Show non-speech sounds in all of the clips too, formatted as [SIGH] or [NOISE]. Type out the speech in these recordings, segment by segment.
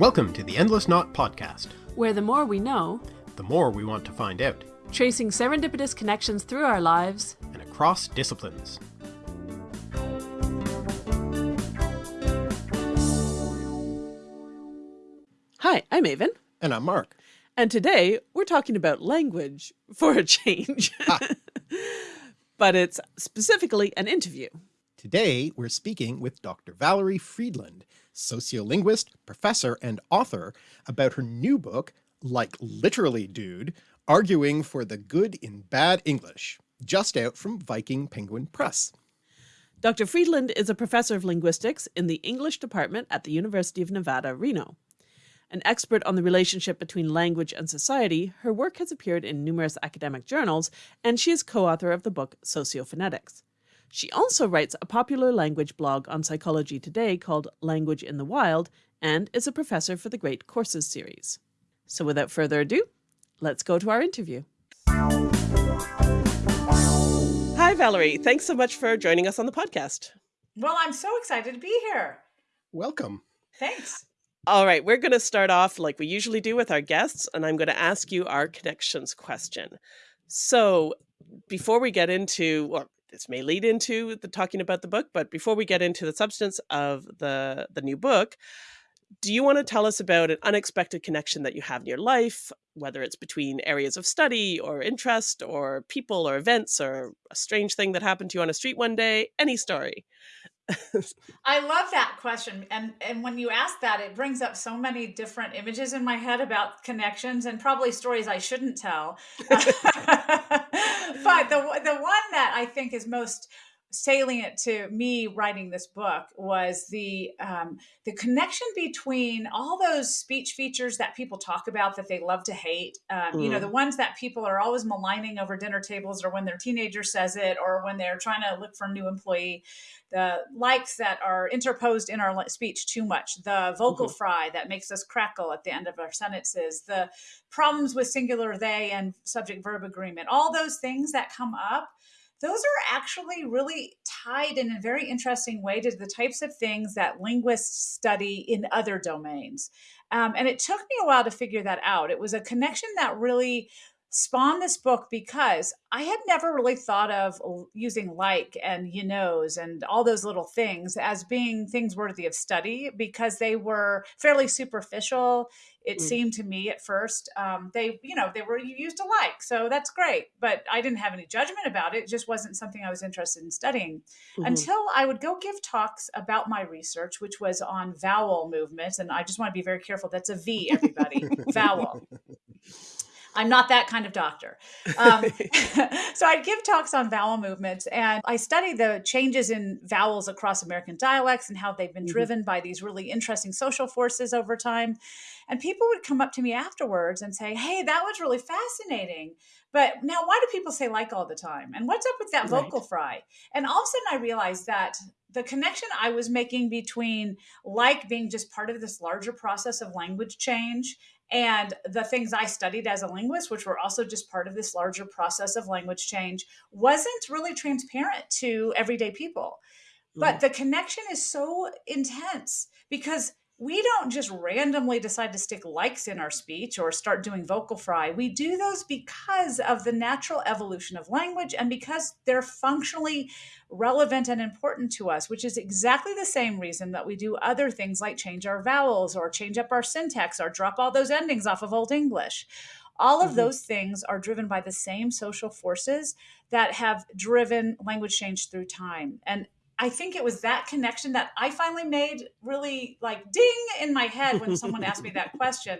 Welcome to the Endless Knot Podcast, where the more we know, the more we want to find out, tracing serendipitous connections through our lives and across disciplines. Hi, I'm Aven. And I'm Mark. And today we're talking about language for a change. Ah. [LAUGHS] but it's specifically an interview. Today we're speaking with Dr. Valerie Fridland, sociolinguist, professor, and author about her new book, Like Literally Dude, Arguing for the Good in Bad English, just out from Viking Penguin Press. Dr. Fridland is a professor of linguistics in the English department at the University of Nevada, Reno. An expert on the relationship between language and society, her work has appeared in numerous academic journals, and she is co-author of the book Sociophonetics. She also writes a popular language blog on Psychology Today called Language in the Wild and is a professor for the Great Courses series. So without further ado, let's go to our interview. Hi, Valerie. Thanks so much for joining us on the podcast. Well, I'm so excited to be here. Welcome. Thanks. All right, we're going to start off like we usually do with our guests, and I'm going to ask you our connections question. So before we get into, well, this may lead into the talking about the book, but before we get into the substance of the, the new book, do you want to tell us about an unexpected connection that you have in your life, whether it's between areas of study or interest or people or events or a strange thing that happened to you on a street one day, any story? I love that question. And and when you ask that, it brings up so many different images in my head about connections and probably stories I shouldn't tell. [LAUGHS] but the the one that I think is most salient to me writing this book was the um, the connection between all those speech features that people talk about that they love to hate. Um, mm. You know, mm. the ones that people are always maligning over dinner tables, or when their teenager says it, or when they're trying to look for a new employee. The likes that are interposed in our speech too much. The vocal mm-hmm. fry that makes us crackle at the end of our sentences. The problems with singular they and subject verb agreement. All those things that come up those are actually really tied in a very interesting way to the types of things that linguists study in other domains. Um, and it took me a while to figure that out. It was a connection that really spawned this book because I had never really thought of using like and you knows and all those little things as being things worthy of study because they were fairly superficial. It mm. seemed to me at first um, they you know they were used alike, so that's great. But I didn't have any judgment about it. It just wasn't something I was interested in studying mm-hmm. until I would go give talks about my research, which was on vowel movements. And I just want to be very careful. That's a V, everybody. [LAUGHS] vowel. I'm not that kind of doctor. Um, [LAUGHS] [LAUGHS] so I'd give talks on vowel movements and I study the changes in vowels across American dialects and how they've been mm-hmm. driven by these really interesting social forces over time. And people would come up to me afterwards and say, Hey, that was really fascinating. But now, why do people say like all the time? And what's up with that vocal fry? And all of a sudden, I realized that the connection I was making between like being just part of this larger process of language change and the things I studied as a linguist, which were also just part of this larger process of language change, wasn't really transparent to everyday people. But mm. the connection is so intense because we don't just randomly decide to stick likes in our speech or start doing vocal fry. We do those because of the natural evolution of language and because they're functionally relevant and important to us, which is exactly the same reason that we do other things like change our vowels or change up our syntax or drop all those endings off of Old English. All of mm-hmm. those things are driven by the same social forces that have driven language change through time. And I think it was that connection that I finally made really like ding in my head when someone asked me that [LAUGHS] question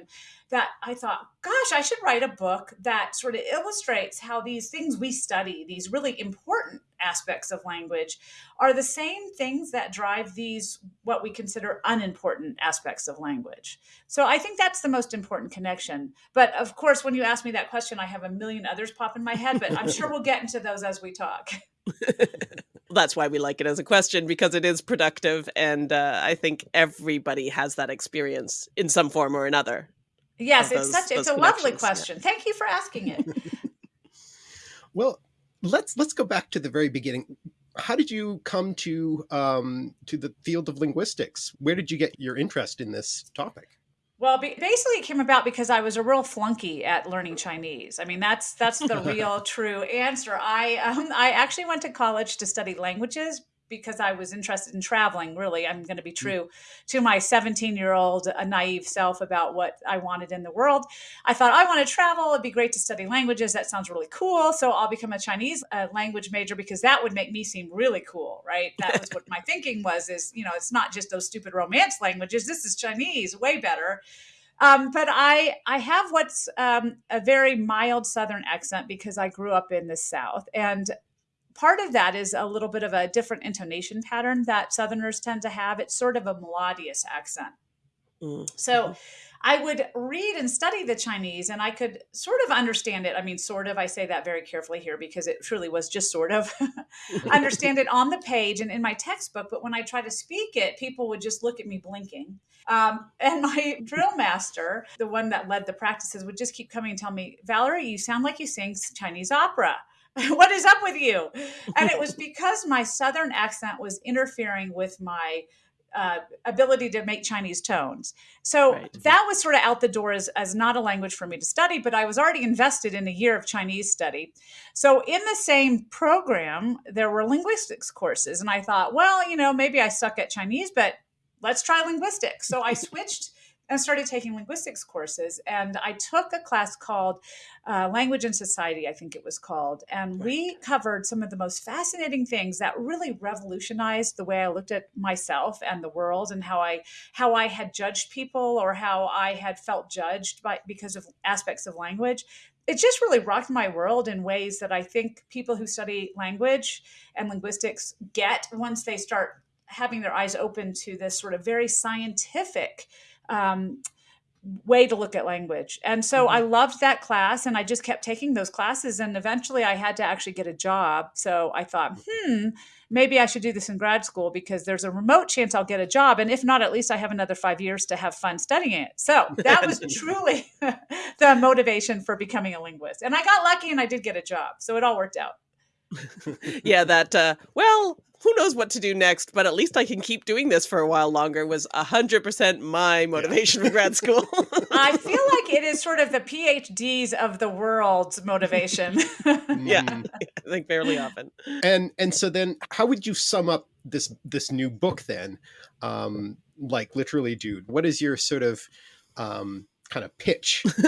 that I thought, gosh, I should write a book that sort of illustrates how these things we study, these really important aspects of language, are the same things that drive these what we consider unimportant aspects of language. So I think that's the most important connection. But of course, when you ask me that question, I have a million others pop in my head, but I'm sure we'll get into those as we talk. [LAUGHS] that's why we like it as a question because it is productive and uh, i think everybody has that experience in some form or another yes it's such it's a lovely question yeah. thank you for asking it. [LAUGHS] Well let's let's go back to the very beginning. How did you come to um, to the field of linguistics? Where did you get your interest in this topic Well, basically, it came about because I was a real flunky at learning Chinese. I mean, that's that's the real [LAUGHS] true answer. I um, I actually went to college to study languages because I was interested in traveling. Really, I'm going to be mm. true to my 17 year old naive self about what I wanted in the world. I thought I want to travel. It'd be great to study languages. That sounds really cool. So I'll become a Chinese uh, language major because that would make me seem really cool, right? That was what my thinking was. Is you know, it's not just those stupid romance languages. This is Chinese, way better. Um, but I I have what's um, a very mild Southern accent because I grew up in the South, and part of that is a little bit of a different intonation pattern that Southerners tend to have. It's sort of a melodious accent. Mm-hmm. So I would read and study the Chinese and I could sort of understand it. I mean, sort of, I say that very carefully here because it truly was just sort of [LAUGHS] [LAUGHS] understand it on the page and in my textbook. But when I try to speak it, people would just look at me blinking. Um, and [LAUGHS] my drill master, the one that led the practices, would just keep coming and tell me, Valerie, you sound like you sing Chinese opera. [LAUGHS] what is up with you? And it was [LAUGHS] because my Southern accent was interfering with my uh, ability to make Chinese tones. So right. that was sort of out the door as, as not a language for me to study, but I was already invested in a year of Chinese study. So in the same program, there were linguistics courses. And I thought, well, you know, maybe I suck at Chinese, but let's try linguistics. So I [LAUGHS] switched and started taking linguistics courses. And I took a class called uh, Language and Society, I think it was called. And we covered some of the most fascinating things that really revolutionized the way I looked at myself and the world and how I how I had judged people or how I had felt judged by because of aspects of language it just really rocked my world in ways that I think people who study language and linguistics get once they start having their eyes open to this sort of very scientific um, way to look at language. And so mm-hmm. I loved that class and I just kept taking those classes. And eventually I had to actually get a job. So I thought, hmm, maybe I should do this in grad school because there's a remote chance I'll get a job. And if not, at least I have another five years to have fun studying it. So [LAUGHS] that was truly [LAUGHS] the motivation for becoming a linguist. And I got lucky and I did get a job. So it all worked out. [LAUGHS] yeah, that, uh, well, who knows what to do next, but at least I can keep doing this for a while longer was 100% my motivation yeah. for grad school. [LAUGHS] I feel like it is sort of the PhDs of the world's motivation. [LAUGHS] yeah, mm. I think fairly often. And and so then how would you sum up this this new book then? Um like literally dude, what is your sort of um kind of pitch? [LAUGHS]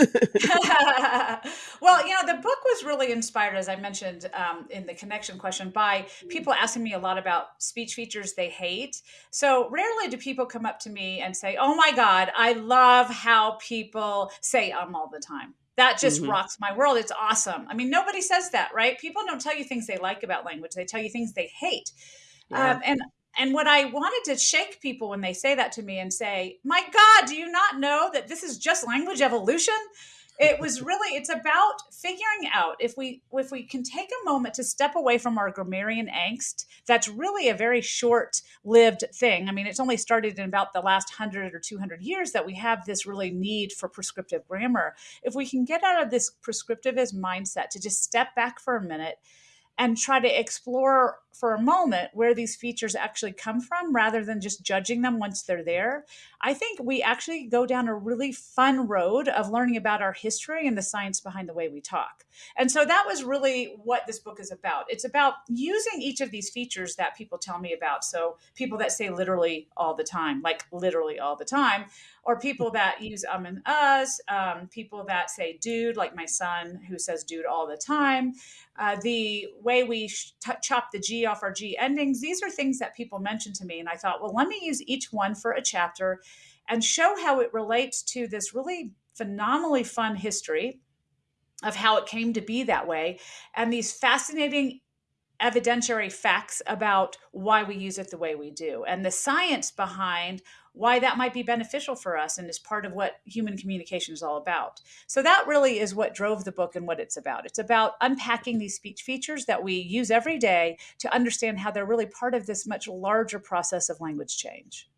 well, you know, the book was really inspired, as I mentioned um, in the connection question, by people asking me a lot about speech features they hate. So rarely do people come up to me and say, Oh my God, I love how people say um all the time. That just mm-hmm. rocks my world. It's awesome. I mean, nobody says that, right? People don't tell you things they like about language, they tell you things they hate. Yeah. Um, and and what I wanted to shake people when they say that to me and say, "My God, do you not know that this is just language evolution?" It was really it's about figuring out if we if we can take a moment to step away from our grammarian angst. That's really a very short-lived thing. I mean, it's only started in about the last 100 or 200 years that we have this really need for prescriptive grammar. If we can get out of this prescriptivist mindset to just step back for a minute and try to explore for a moment where these features actually come from rather than just judging them once they're there. I think we actually go down a really fun road of learning about our history and the science behind the way we talk. And so that was really what this book is about. It's about using each of these features that people tell me about. So people that say literally all the time, like literally all the time, or people that use um and us, um, people that say dude, like my son who says dude all the time, uh, the way we chop the G off our G endings. These are things that people mentioned to me. And I thought, well, let me use each one for a chapter and show how it relates to this really phenomenally fun history of how it came to be that way and these fascinating evidentiary facts about why we use it the way we do and the science behind why that might be beneficial for us and is part of what human communication is all about. So that really is what drove the book and what it's about. It's about unpacking these speech features that we use every day to understand how they're really part of this much larger process of language change.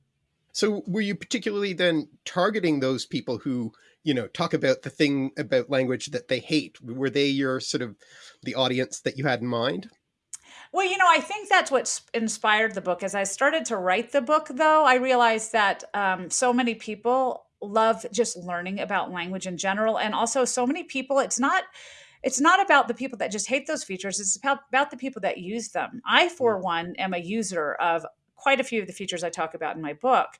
So were you particularly then targeting those people who, you know, talk about the thing about language that they hate? Were they your sort of the audience that you had in mind? Well, you know, I think that's what inspired the book. As I started to write the book, though, I realized that um, so many people love just learning about language in general. And also, so many people, it's not it's not about the people that just hate those features. It's about, about the people that use them. I for one am a user of quite a few of the features i talk about in my book.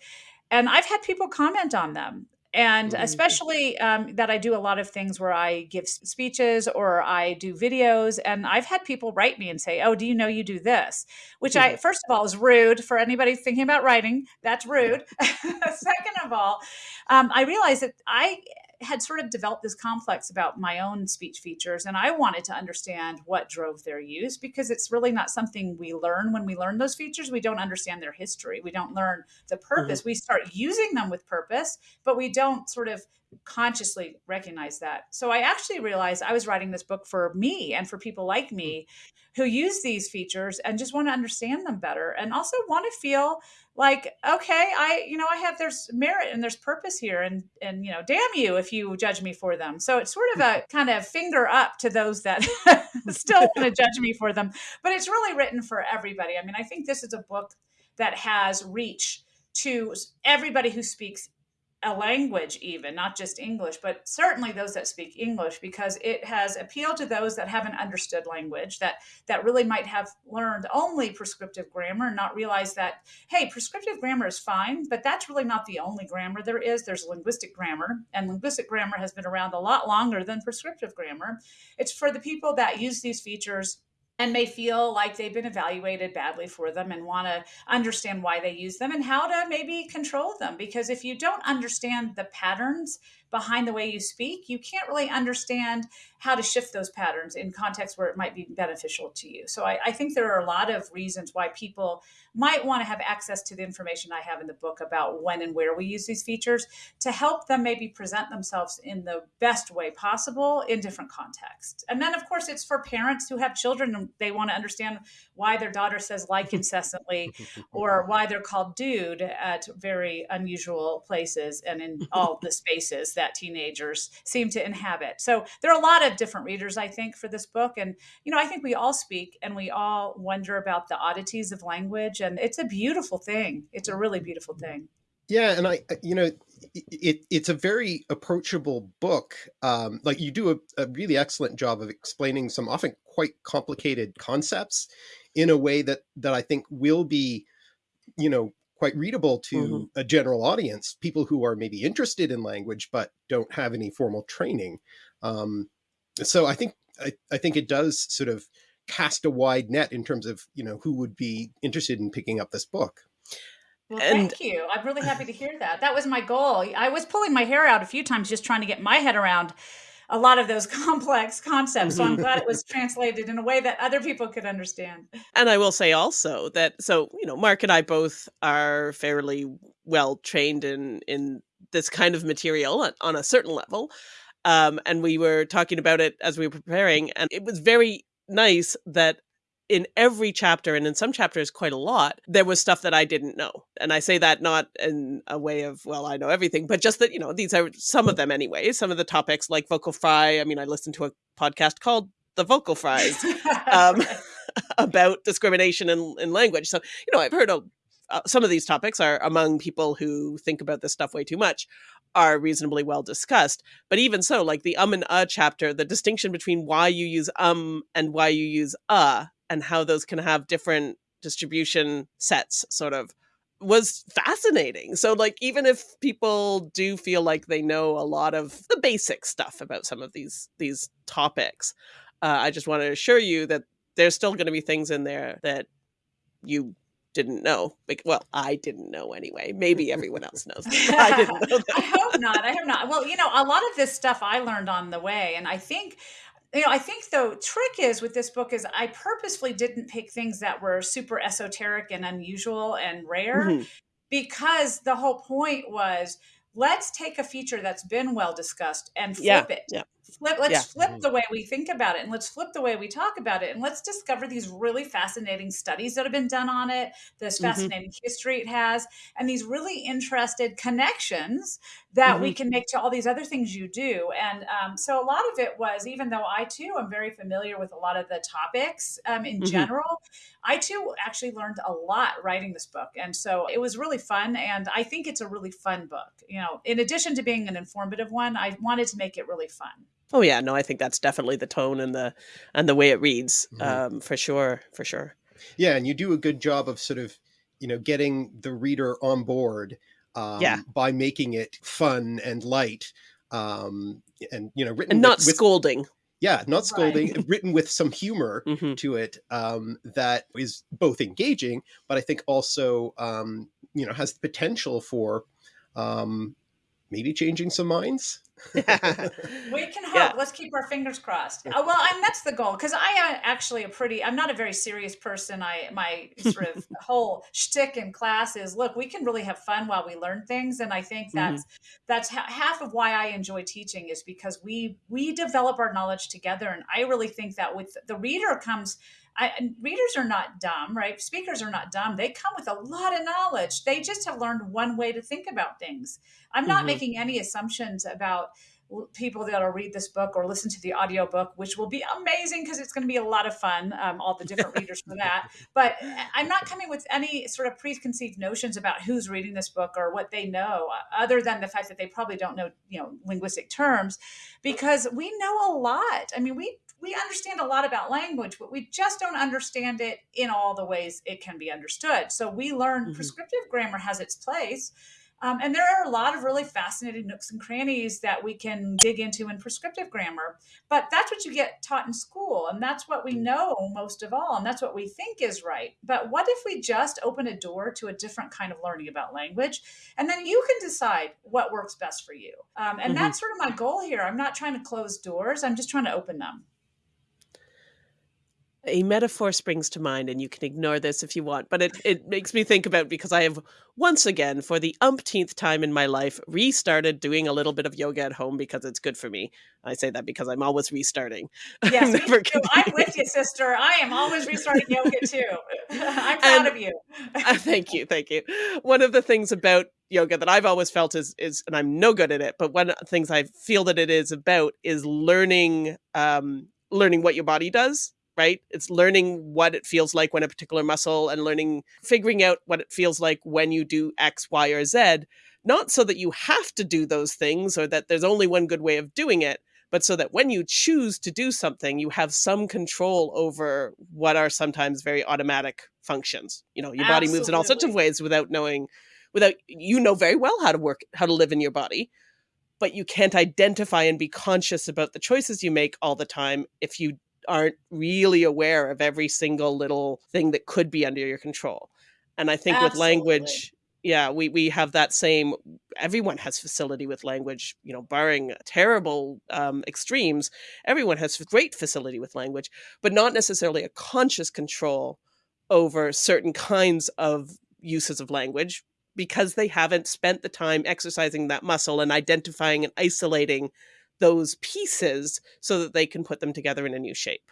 And i've had people comment on them and especially um, that I do a lot of things where I give speeches or I do videos, and I've had people write me and say, "Oh, do you know you do this?" Which I, first of all, is rude for anybody thinking about writing. That's rude. [LAUGHS] Second of all, um, I realize that I had sort of developed this complex about my own speech features and i wanted to understand what drove their use because it's really not something we learn when we learn those features. We don't understand their history. We don't learn the purpose. Mm-hmm. we start using them with purpose but we don't sort of consciously recognize that. So i actually realized i was writing this book for me and for people like me mm. who use these features and just want to understand them better and also want to feel like okay i you know i have there's merit and there's purpose here and and you know damn you if you judge me for them. So it's sort of a [LAUGHS] kind of finger up to those that [LAUGHS] [LAUGHS] still want to judge me for them but it's really written for everybody. I mean i think this is a book that has reach to everybody who speaks a language even not just english but certainly those that speak english because it has appealed to those that haven't understood language that that really might have learned only prescriptive grammar and not realize that hey prescriptive grammar is fine but that's really not the only grammar there is. There's linguistic grammar and linguistic grammar has been around a lot longer than prescriptive grammar. It's for the people that use these features and may feel like they've been evaluated badly for them and want to understand why they use them and how to maybe control them. Because if you don't understand the patterns behind the way you speak, you can't really understand how to shift those patterns in contexts where it might be beneficial to you. So I, I think there are a lot of reasons why people might want to have access to the information I have in the book about when and where we use these features to help them maybe present themselves in the best way possible in different contexts. And then, of course, it's for parents who have children and they want to understand why their daughter says like incessantly [LAUGHS] or why they're called dude at very unusual places and in all the spaces that teenagers seem to inhabit. So there are a lot of different readers, I think, for this book. And, you know, I think we all speak and we all wonder about the oddities of language and it's a beautiful thing. It's a really beautiful thing. Yeah, and I, you know, it, it's a very approachable book. Um, like you do a, a, really excellent job of explaining some often quite complicated concepts in a way that that I think will be, you know, quite readable to mm -hmm. a general audience, people who are maybe interested in language but don't have any formal training. Um, so I think I, I think it does sort of cast a wide net in terms of you know who would be interested in picking up this book. Well, and, thank you. I'm really happy to hear that. That was my goal. I was pulling my hair out a few times just trying to get my head around a lot of those [LAUGHS] complex concepts. So I'm glad it was translated in a way that other people could understand. And I will say also that so, you know, Mark and I both are fairly well trained in in this kind of material on a certain level. Um, and we were talking about it as we were preparing, and it was very nice that in every chapter and in some chapters quite a lot there was stuff that i didn't know. And i say that not in a way of well i know everything but just that you know these are some of them anyway some of the topics like vocal fry. I mean i listened to a podcast called the vocal fries um, [LAUGHS] [LAUGHS] about discrimination in, in language. So you know i've heard a, uh, some of these topics are among people who think about this stuff way too much are reasonably well discussed. But even so, like the um and uh chapter, the distinction between why you use um and why you use uh and how those can have different distribution sets sort of was fascinating. So like even if people do feel like they know a lot of the basic stuff about some of these these topics, uh, I just want to assure you that there's still going to be things in there that you didn't know. Like, well, I didn't know anyway. Maybe everyone [LAUGHS] else knows. I didn't [LAUGHS] know. I hope not. I hope not. Well, you know, a lot of this stuff I learned on the way, and I think you know, I think the trick is with this book is I purposefully didn't pick things that were super esoteric and unusual and rare mm-hmm. because the whole point was let's take a feature that's been well discussed and flip yeah, it yeah. Flip let's Yeah. flip Mhm. the way we think about it and let's flip the way we talk about it and let's discover these really fascinating studies that have been done on it this Mhm. fascinating history it has and these really interested connections that we can make to all these other things you do and um, so a lot of it was even though i too am very familiar with a lot of the topics um, in Mhm. general i too actually learned a lot writing this book and so it was really fun and i think it's a really fun book you know in addition to being an informative one i wanted to make it really fun Oh yeah, no, I think that's definitely the tone and the and the way it reads, Mhm. um, for sure, for sure. Yeah, and you do a good job of sort of, you know, getting the reader on board um, Yeah. by making it fun and light, um, and you know, written And not with, scolding. yeah, not Right. scolding, written with some humor [LAUGHS] hmm to it um, that is both engaging, but I think also, um, you know, has the potential for um, maybe changing some minds. [LAUGHS] We can hope. Yeah. Let's keep our fingers crossed. Uh, well, and that's the goal because I am actually a pretty. I'm not a very serious person. I my sort of [LAUGHS] whole shtick in class is look, we can really have fun while we learn things, and I think that's that's ha- half of why I enjoy teaching is because we we develop our knowledge together, and I really think that with the reader comes. I, and readers are not dumb, right? Speakers are not dumb. They come with a lot of knowledge. They just have learned one way to think about things. I'm not Mhm. making any assumptions about people that'll read this book or listen to the audiobook which will be amazing because it's going to be a lot of fun um, all the different readers for that. [LAUGHS] But I- i'm not coming with any sort of preconceived notions about who's reading this book or what they know uh, other than the fact that they probably don't know you know linguistic terms because we know a lot. I mean we we understand a lot about language but we just don't understand it in all the ways it can be understood. So we learn Mhm. prescriptive grammar has its place um, and there are a lot of really fascinating nooks and crannies that we can dig into in prescriptive grammar. But that's what you get taught in school. And that's what we know most of all. And that's what we think is right. But what if we just open a door to a different kind of learning about language? And then you can decide what works best for you. Um, and Mhm. that's sort of my goal here. I'm not trying to close doors, I'm just trying to open them. A metaphor springs to mind, and you can ignore this if you want, but it, it makes me think about because I have once again, for the umpteenth time in my life, restarted doing a little bit of yoga at home because it's good for me. I say that because I'm always restarting. [LAUGHS] Yes, I'm me never too. I'm with you, sister. I am always restarting yoga too. [LAUGHS] I'm [LAUGHS] proud And- of you. Uh, thank you, thank you. One of the things about yoga that I've always felt is is, and I'm no good at it, but one of the things I feel that it is about is learning, um, learning what your body does. Right? It's learning what it feels like when a particular muscle, and learning, figuring out what it feels like when you do X, Y, or Z. Not so that you have to do those things or that there's only one good way of doing it, but so that when you choose to do something, you have some control over what are sometimes very automatic functions. You know, your body moves in all sorts of ways without knowing, without you know very well how to work, how to live in your body, but you can't identify and be conscious about the choices you make all the time if you aren't really aware of every single little thing that could be under your control. And I think with language, yeah, we we have that same everyone has facility with language, you know, barring terrible um, extremes, everyone has great facility with language, but not necessarily a conscious control over certain kinds of uses of language because they haven't spent the time exercising that muscle and identifying and isolating those pieces so that they can put them together in a new shape.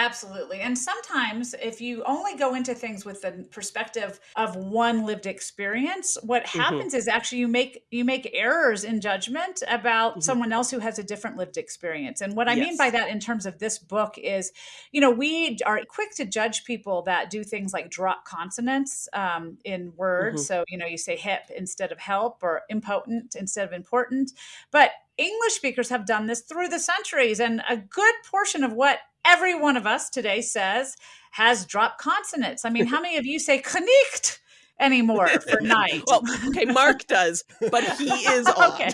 Absolutely. And sometimes if you only go into things with the perspective of one lived experience, what Mhm. happens is actually you make you make errors in judgment about Mhm. someone else who has a different lived experience. And what I mean by that in terms of this book is, you know, we are quick to judge people that do things like drop consonants um, in words. Mhm. So, you know, you say hip instead of help or impotent instead of important. But English speakers have done this through the centuries, and a good portion of what every one of us today says has dropped consonants. I mean, how [LAUGHS] many of you say knicht anymore for [LAUGHS] night? Well, okay, Mark does, but he is [LAUGHS] okay.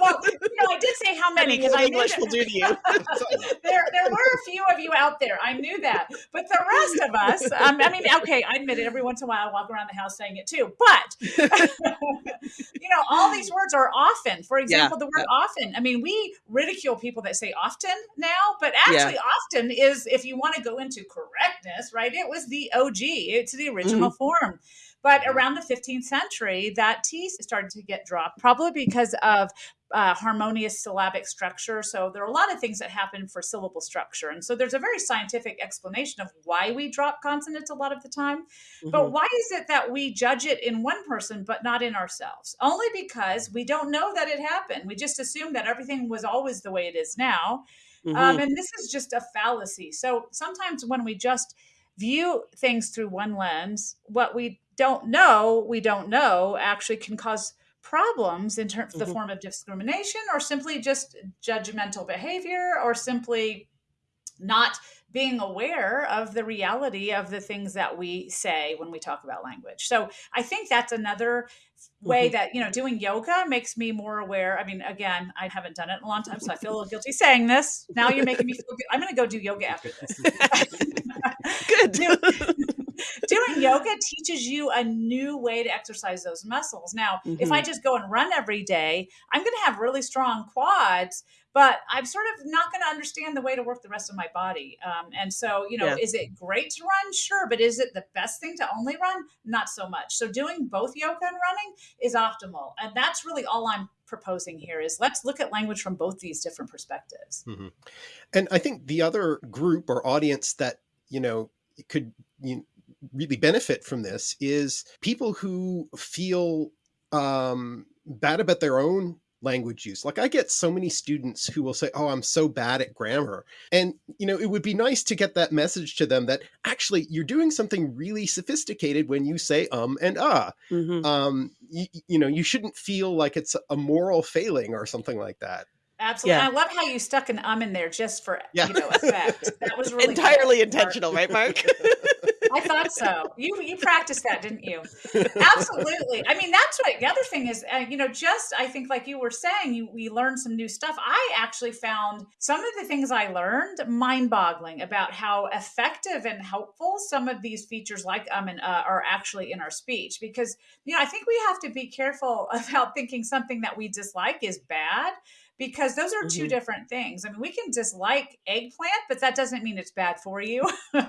Well, you know, I did say how many because I knew English that- will do to you. [LAUGHS] there, there were a few of you out there. I knew that, but the rest of us, um, I mean, okay, I admit it. Every once in a while, I walk around the house saying it too. But you know, all these words are often. For example, the word often. I mean, we ridicule people that say often now, but actually, often is if you want to go into correctness, right? It was the OG. It's the original form. But around the 15th century, that T started to get dropped, probably because of uh, harmonious syllabic structure. So there are a lot of things that happen for syllable structure. And so there's a very scientific explanation of why we drop consonants a lot of the time. But Mhm. why is it that we judge it in one person but not in ourselves? Only because we don't know that it happened. We just assume that everything was always the way it is now. Um, Mhm. and this is just a fallacy. So sometimes when we just view things through one lens, what we don't know, we don't know, actually can cause problems in terms of the Mhm. form of discrimination or simply just judgmental behavior or simply not being aware of the reality of the things that we say when we talk about language. So I think that's another way Mhm. that, you know, doing yoga makes me more aware. I mean, again, I haven't done it in a long time, so I feel a little guilty saying this. Now you're making me feel good. I'm going to go do yoga after this. [LAUGHS] [LAUGHS] Good. Do- doing yoga teaches you a new way to exercise those muscles. Now, if I just go and run every day, I'm going to have really strong quads, but I'm sort of not going to understand the way to work the rest of my body. Um, and so, you know, Yeah. is it great to run? Sure. But is it the best thing to only run? Not so much. So, doing both yoga and running is optimal. And that's really all I'm proposing here is let's look at language from both these different perspectives. Mhm. And I think the other group or audience that, you know, could you know, really benefit from this is people who feel um, bad about their own language use. Like I get so many students who will say, oh, I'm so bad at grammar. And, you know, it would be nice to get that message to them that actually you're doing something really sophisticated when you say um and ah. Mhm. Um, you, you know, you shouldn't feel like it's a moral failing or something like that. Absolutely. Yeah. And I love how you stuck an um in there just for, Yeah. you know, effect. That was [LAUGHS] really. Entirely intentional, right, Mark? [LAUGHS] I thought so. You you practiced that, didn't you? Absolutely. I mean, that's what the other thing is. Uh, you know, just I think, like you were saying, you we learned some new stuff. I actually found some of the things I learned mind-boggling about how effective and helpful some of these features, like um and uh, are actually in our speech. Because you know, I think we have to be careful [LAUGHS] about thinking something that we dislike is bad because those are 2 Mhm. different things. I mean, we can dislike eggplant, but that doesn't mean it's bad for you. um,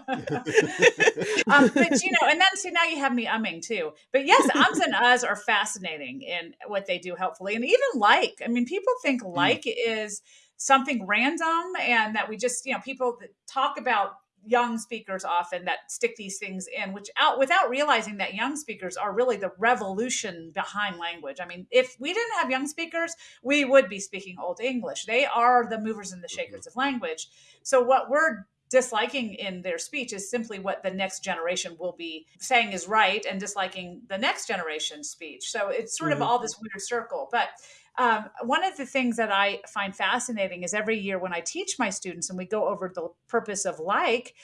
but you know, and then see now you have me umming too. But yes, ums and uhs are fascinating in what they do helpfully, and even like. I mean, people think like is something random, and that we just you know people talk about young speakers often that stick these things in which out without realizing that young speakers are really the revolution behind language. I mean if we didn't have young speakers we would be speaking old english. They are the movers and the shakers of language. So what we're disliking in their speech is simply what the next generation will be saying is right and disliking the next generation's speech. So it's sort Mhm. of all this weird circle. But um, one of the things that I find fascinating is every year when I teach my students and we go over the purpose of like,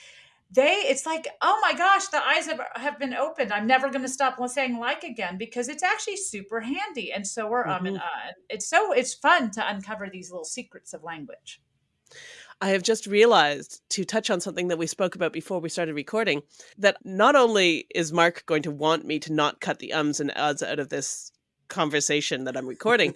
they it's like oh my gosh the eyes have, have been opened. I'm never going to stop saying like again because it's actually super handy and so are um and uh. It's so it's fun to uncover these little secrets of language. I have just realized to touch on something that we spoke about before we started recording that not only is Mark going to want me to not cut the ums and uhs out of this conversation that I'm recording,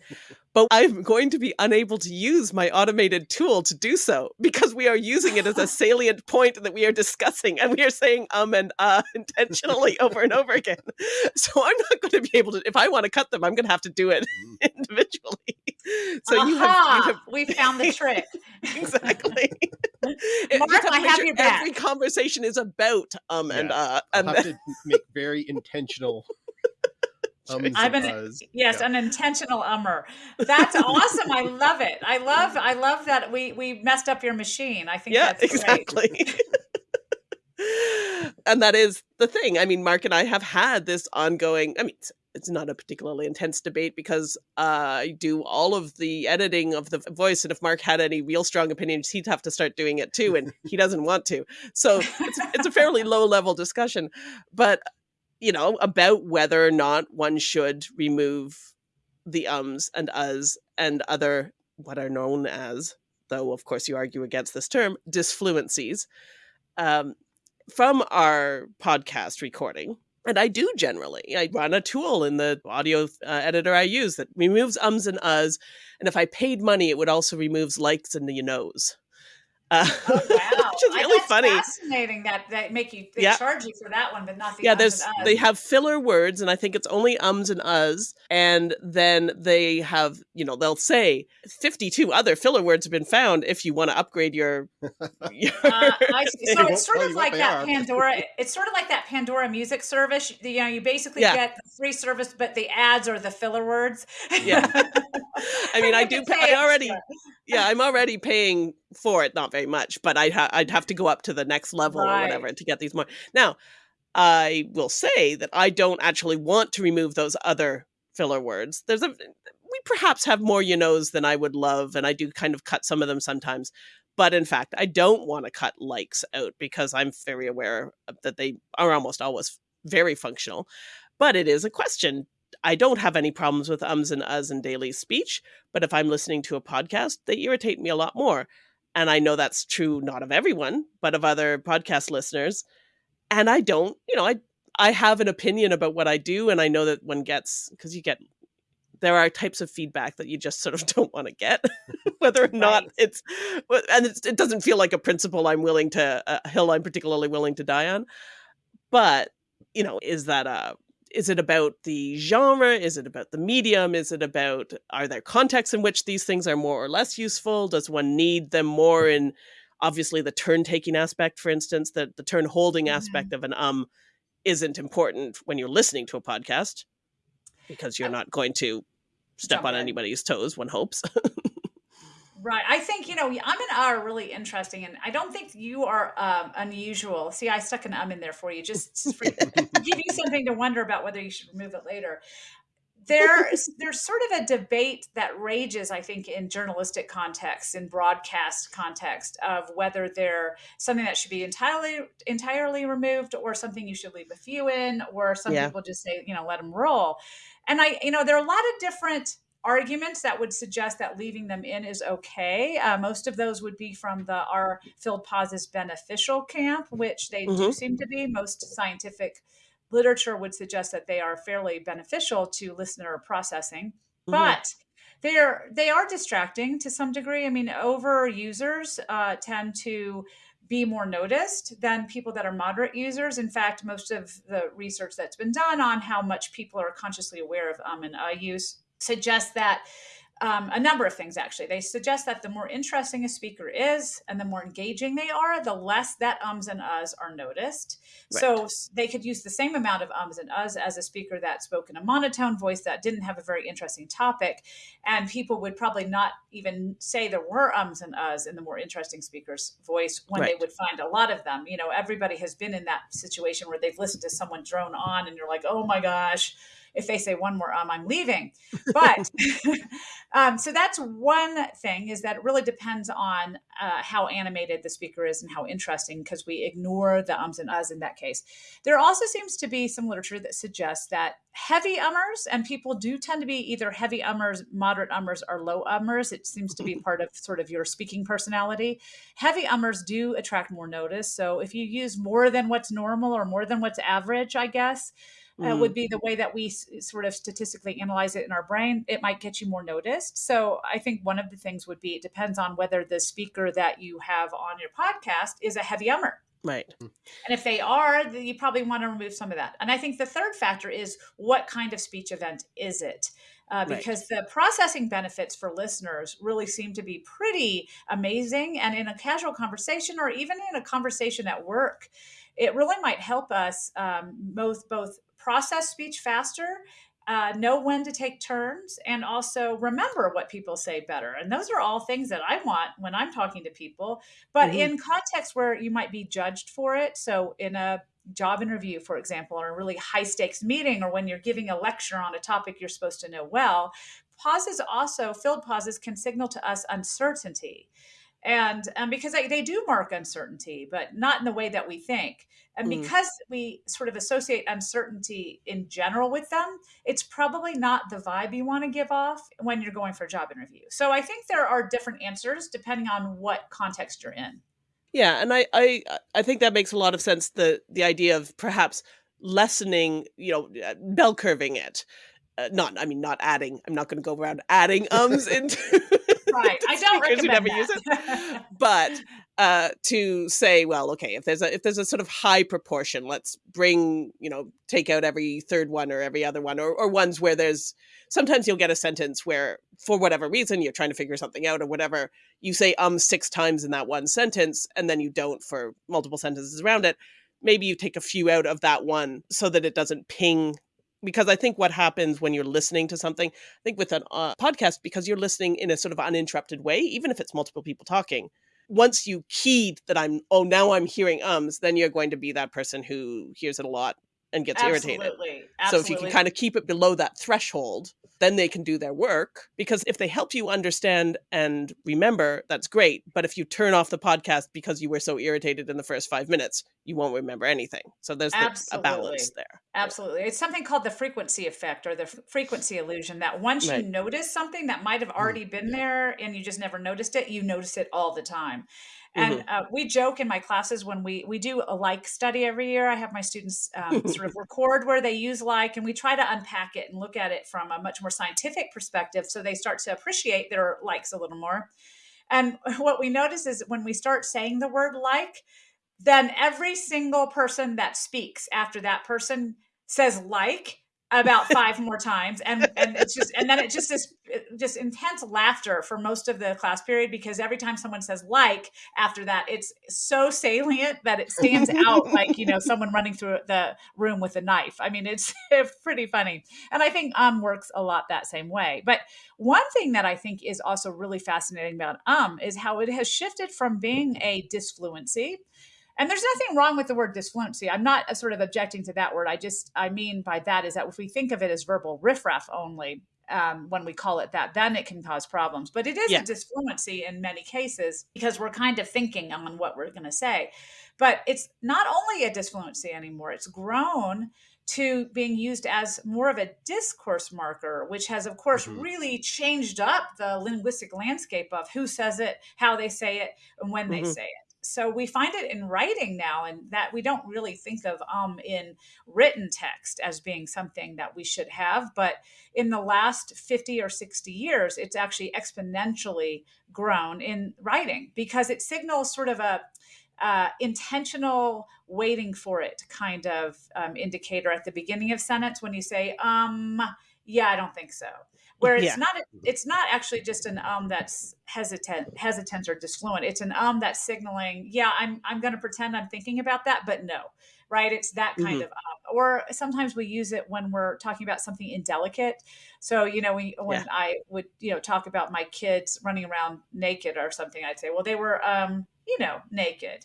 but I'm going to be unable to use my automated tool to do so because we are using it as a [LAUGHS] salient point that we are discussing and we are saying um and uh [LAUGHS] intentionally over and over again. So I'm not going to be able to, if I want to cut them, I'm going to have to do it [LAUGHS] individually. So you have, you have we found the trick exactly. Mark, just to I have your back. Every conversation is about um and Yeah. uh I'll and have to make very intentional ums I've and been- Yes, Yeah. an intentional ummer. That's awesome. I love it. I love I love that we we messed up your machine. I think yeah, that's great. exactly. [LAUGHS] and that is the thing. I mean, Mark and I have had this ongoing. I mean, it's, it's not a particularly intense debate because uh, I do all of the editing of the voice, and if Mark had any real strong opinions, he'd have to start doing it too, and he doesn't want to. So it's it's a [LAUGHS] fairly low level discussion, but you know about whether or not one should remove the ums and us and other what are known as, though of course you argue against this term, disfluencies. Um, from our podcast recording. And I do generally. I run a tool in the audio uh, editor I use that removes ums and uhs. And if I paid money, it would also remove likes and the nose. Uh, Oh. Which is really that's funny. Fascinating that that make you they Yeah. charge you for that one, but not the yeah ums there's and they have filler words and i think it's only ums and uhs and then they have you know they'll say 52 other filler words have been found if you want to upgrade your, [LAUGHS] your Uh, I see. [LAUGHS] So it's sort of like that are. Pandora. [LAUGHS] It's sort of like that Pandora music service. You know, you basically Yeah. get the free service, but the ads are the filler words. Yeah. i mean i do pay, pay i already extra. Yeah i'm already paying for it not very much but i'd, ha- I'd have to go up to the next level or whatever to get these more. Now i will say that i don't actually want to remove those other filler words. There's a we perhaps have more you knows than i would love and i do kind of cut some of them sometimes but in fact i don't want to cut likes out because i'm very aware that they are almost always very functional. But it is a question I don't have any problems with ums and uhs in daily speech, but if I'm listening to a podcast, they irritate me a lot more. And I know that's true not of everyone, but of other podcast listeners. And I don't, you know, I I have an opinion about what I do, and I know that one gets because you get there are types of feedback that you just sort of [LAUGHS] don't want to get, [LAUGHS] whether or not Right. it's and it's, it doesn't feel like a principle I'm willing to a hill I'm particularly willing to die on. But you know, is that a is it about the genre? Is it about the medium? Is it about are there contexts in which these things are more or less useful? Does one need them more in obviously the turn taking aspect, for instance, that the turn holding aspect of an um isn't important when you're listening to a podcast because you're not going to step jump on in. anybody's toes, one hopes. [LAUGHS] Right. I think, you know, I'm and I are really interesting, and I don't think you are um, unusual. See, I stuck an um in there for you, just [LAUGHS] for, to give you something to wonder about whether you should remove it later. There's there's sort of a debate that rages, I think, in journalistic context, in broadcast context, of whether they're something that should be entirely entirely removed, or something you should leave a few in, or some Yeah. people just say, you know, let them roll. And I, you know, there are a lot of different arguments that would suggest that leaving them in is okay. Uh, most of those would be from the our filled pauses beneficial camp, which they do Mhm. seem to be. Most scientific literature would suggest that they are fairly beneficial to listener processing, Mhm. but they're they are distracting to some degree. I mean, over users uh, tend to be more noticed than people that are moderate users. In fact, most of the research that's been done on how much people are consciously aware of um and uh use suggests that um, a number of things actually. They suggest that the more interesting a speaker is and the more engaging they are, the less that ums and uhs are noticed. So they could use the same amount of ums and uhs as a speaker that spoke in a monotone voice that didn't have a very interesting topic. And people would probably not even say there were ums and uhs in the more interesting speaker's voice when they would find a lot of them. You know, everybody has been in that situation where they've listened to someone drone on and you're like, oh my gosh, if they say one more um, I'm leaving. But [LAUGHS] [LAUGHS] um, so that's one thing is that it really depends on uh, how animated the speaker is and how interesting because we ignore the ums and uhs in that case. There also seems to be some literature that suggests that heavy ummers, and people do tend to be either heavy ummers, moderate ummers, or low ummers. It seems to be part of sort of your speaking personality. Heavy ummers do attract more notice. So if you use more than what's normal or more than what's average, I guess, uh, Mm. would be the way that we s- sort of statistically analyze it in our brain, it might get you more noticed. So I think one of the things would be it depends on whether the speaker that you have on your podcast is a heavy ummer. Right. And if they are, then you probably want to remove some of that. And I think the third factor is what kind of speech event is it? Uh, Right. because the processing benefits for listeners really seem to be pretty amazing. And in a casual conversation or even in a conversation at work, it really might help us um, both both process speech faster uh, know when to take turns and also remember what people say better. And those are all things that i want when i'm talking to people. But Mhm. in contexts where you might be judged for it so in a job interview for example or a really high stakes meeting or when you're giving a lecture on a topic you're supposed to know well pauses also filled pauses can signal to us uncertainty and um, because they, they do mark uncertainty but not in the way that we think and Mm. because we sort of associate uncertainty in general with them it's probably not the vibe you want to give off when you're going for a job interview so i think there are different answers depending on what context you're in Yeah, and I, I I think that makes a lot of sense. The the idea of perhaps lessening, you know, uh, bell curving it. Uh, not, I mean, not adding. I'm not going to go around adding ums [LAUGHS] into. [LAUGHS] right i don't recommend never use it. [LAUGHS] But uh, to say, well, okay, if there's a if there's a sort of high proportion, let's bring you know take out every third one or every other one, or or ones where there's sometimes you'll get a sentence where for whatever reason you're trying to figure something out or whatever you say um six times in that one sentence and then you don't for multiple sentences around it maybe you take a few out of that one so that it doesn't ping because I think what happens when you're listening to something, I think with a uh, podcast, because you're listening in a sort of uninterrupted way, even if it's multiple people talking, once you keyed that I'm, oh, now I'm hearing ums, then you're going to be that person who hears it a lot and gets Absolutely. irritated. Absolutely. So if you can kind of keep it below that threshold, then they can do their work. Because if they help you understand and remember, that's great. But if you turn off the podcast because you were so irritated in the first five minutes, you won't remember anything. So there's the, a balance there. Absolutely. It's something called the frequency effect or the frequency illusion that once Right. you notice something that might have mm. already been there and you just never noticed it, you notice it all the time. And uh, we joke in my classes when we we do a like study every year. I have my students um, [LAUGHS] sort of record where they use like, and we try to unpack it and look at it from a much more scientific perspective, so they start to appreciate their likes a little more. And [LAUGHS] what we notice is when we start saying the word like, then every single person that speaks after that person says like about [LAUGHS] five more times and and it's just and then it just is just intense laughter for most of the class period because every time someone says like after that it's so salient that it stands out like you know someone running through the room with a knife. I mean it's [LAUGHS] pretty funny. And i think um works a lot that same way. But one thing that i think is also really fascinating about um is how it has shifted from being a disfluency and there's nothing wrong with the word disfluency. I'm not uh, sort of objecting to that word. I just, I mean by that is that if we think of it as verbal riffraff only, um, when we call it that, then it can cause problems. But it is Yeah. a disfluency in many cases because we're kind of thinking on what we're going to say. But it's not only a disfluency anymore, it's grown to being used as more of a discourse marker, which has, of course, Mhm. really changed up the linguistic landscape of who says it, how they say it, and when they Mhm. say it so we find it in writing now and that we don't really think of um in written text as being something that we should have but in the last 50 or 60 years it's actually exponentially grown in writing because it signals sort of a uh, intentional waiting for it kind of um, indicator at the beginning of sentence when you say um yeah i don't think so where it's Yeah. not it's not actually just an um that's hesitant hesitant or disfluent it's an um that's signaling yeah i'm i'm going to pretend i'm thinking about that but no right it's that kind Mhm. of um or sometimes we use it when we're talking about something indelicate so you know we, when Yeah. i would you know talk about my kids running around naked or something i'd say well they were um you know naked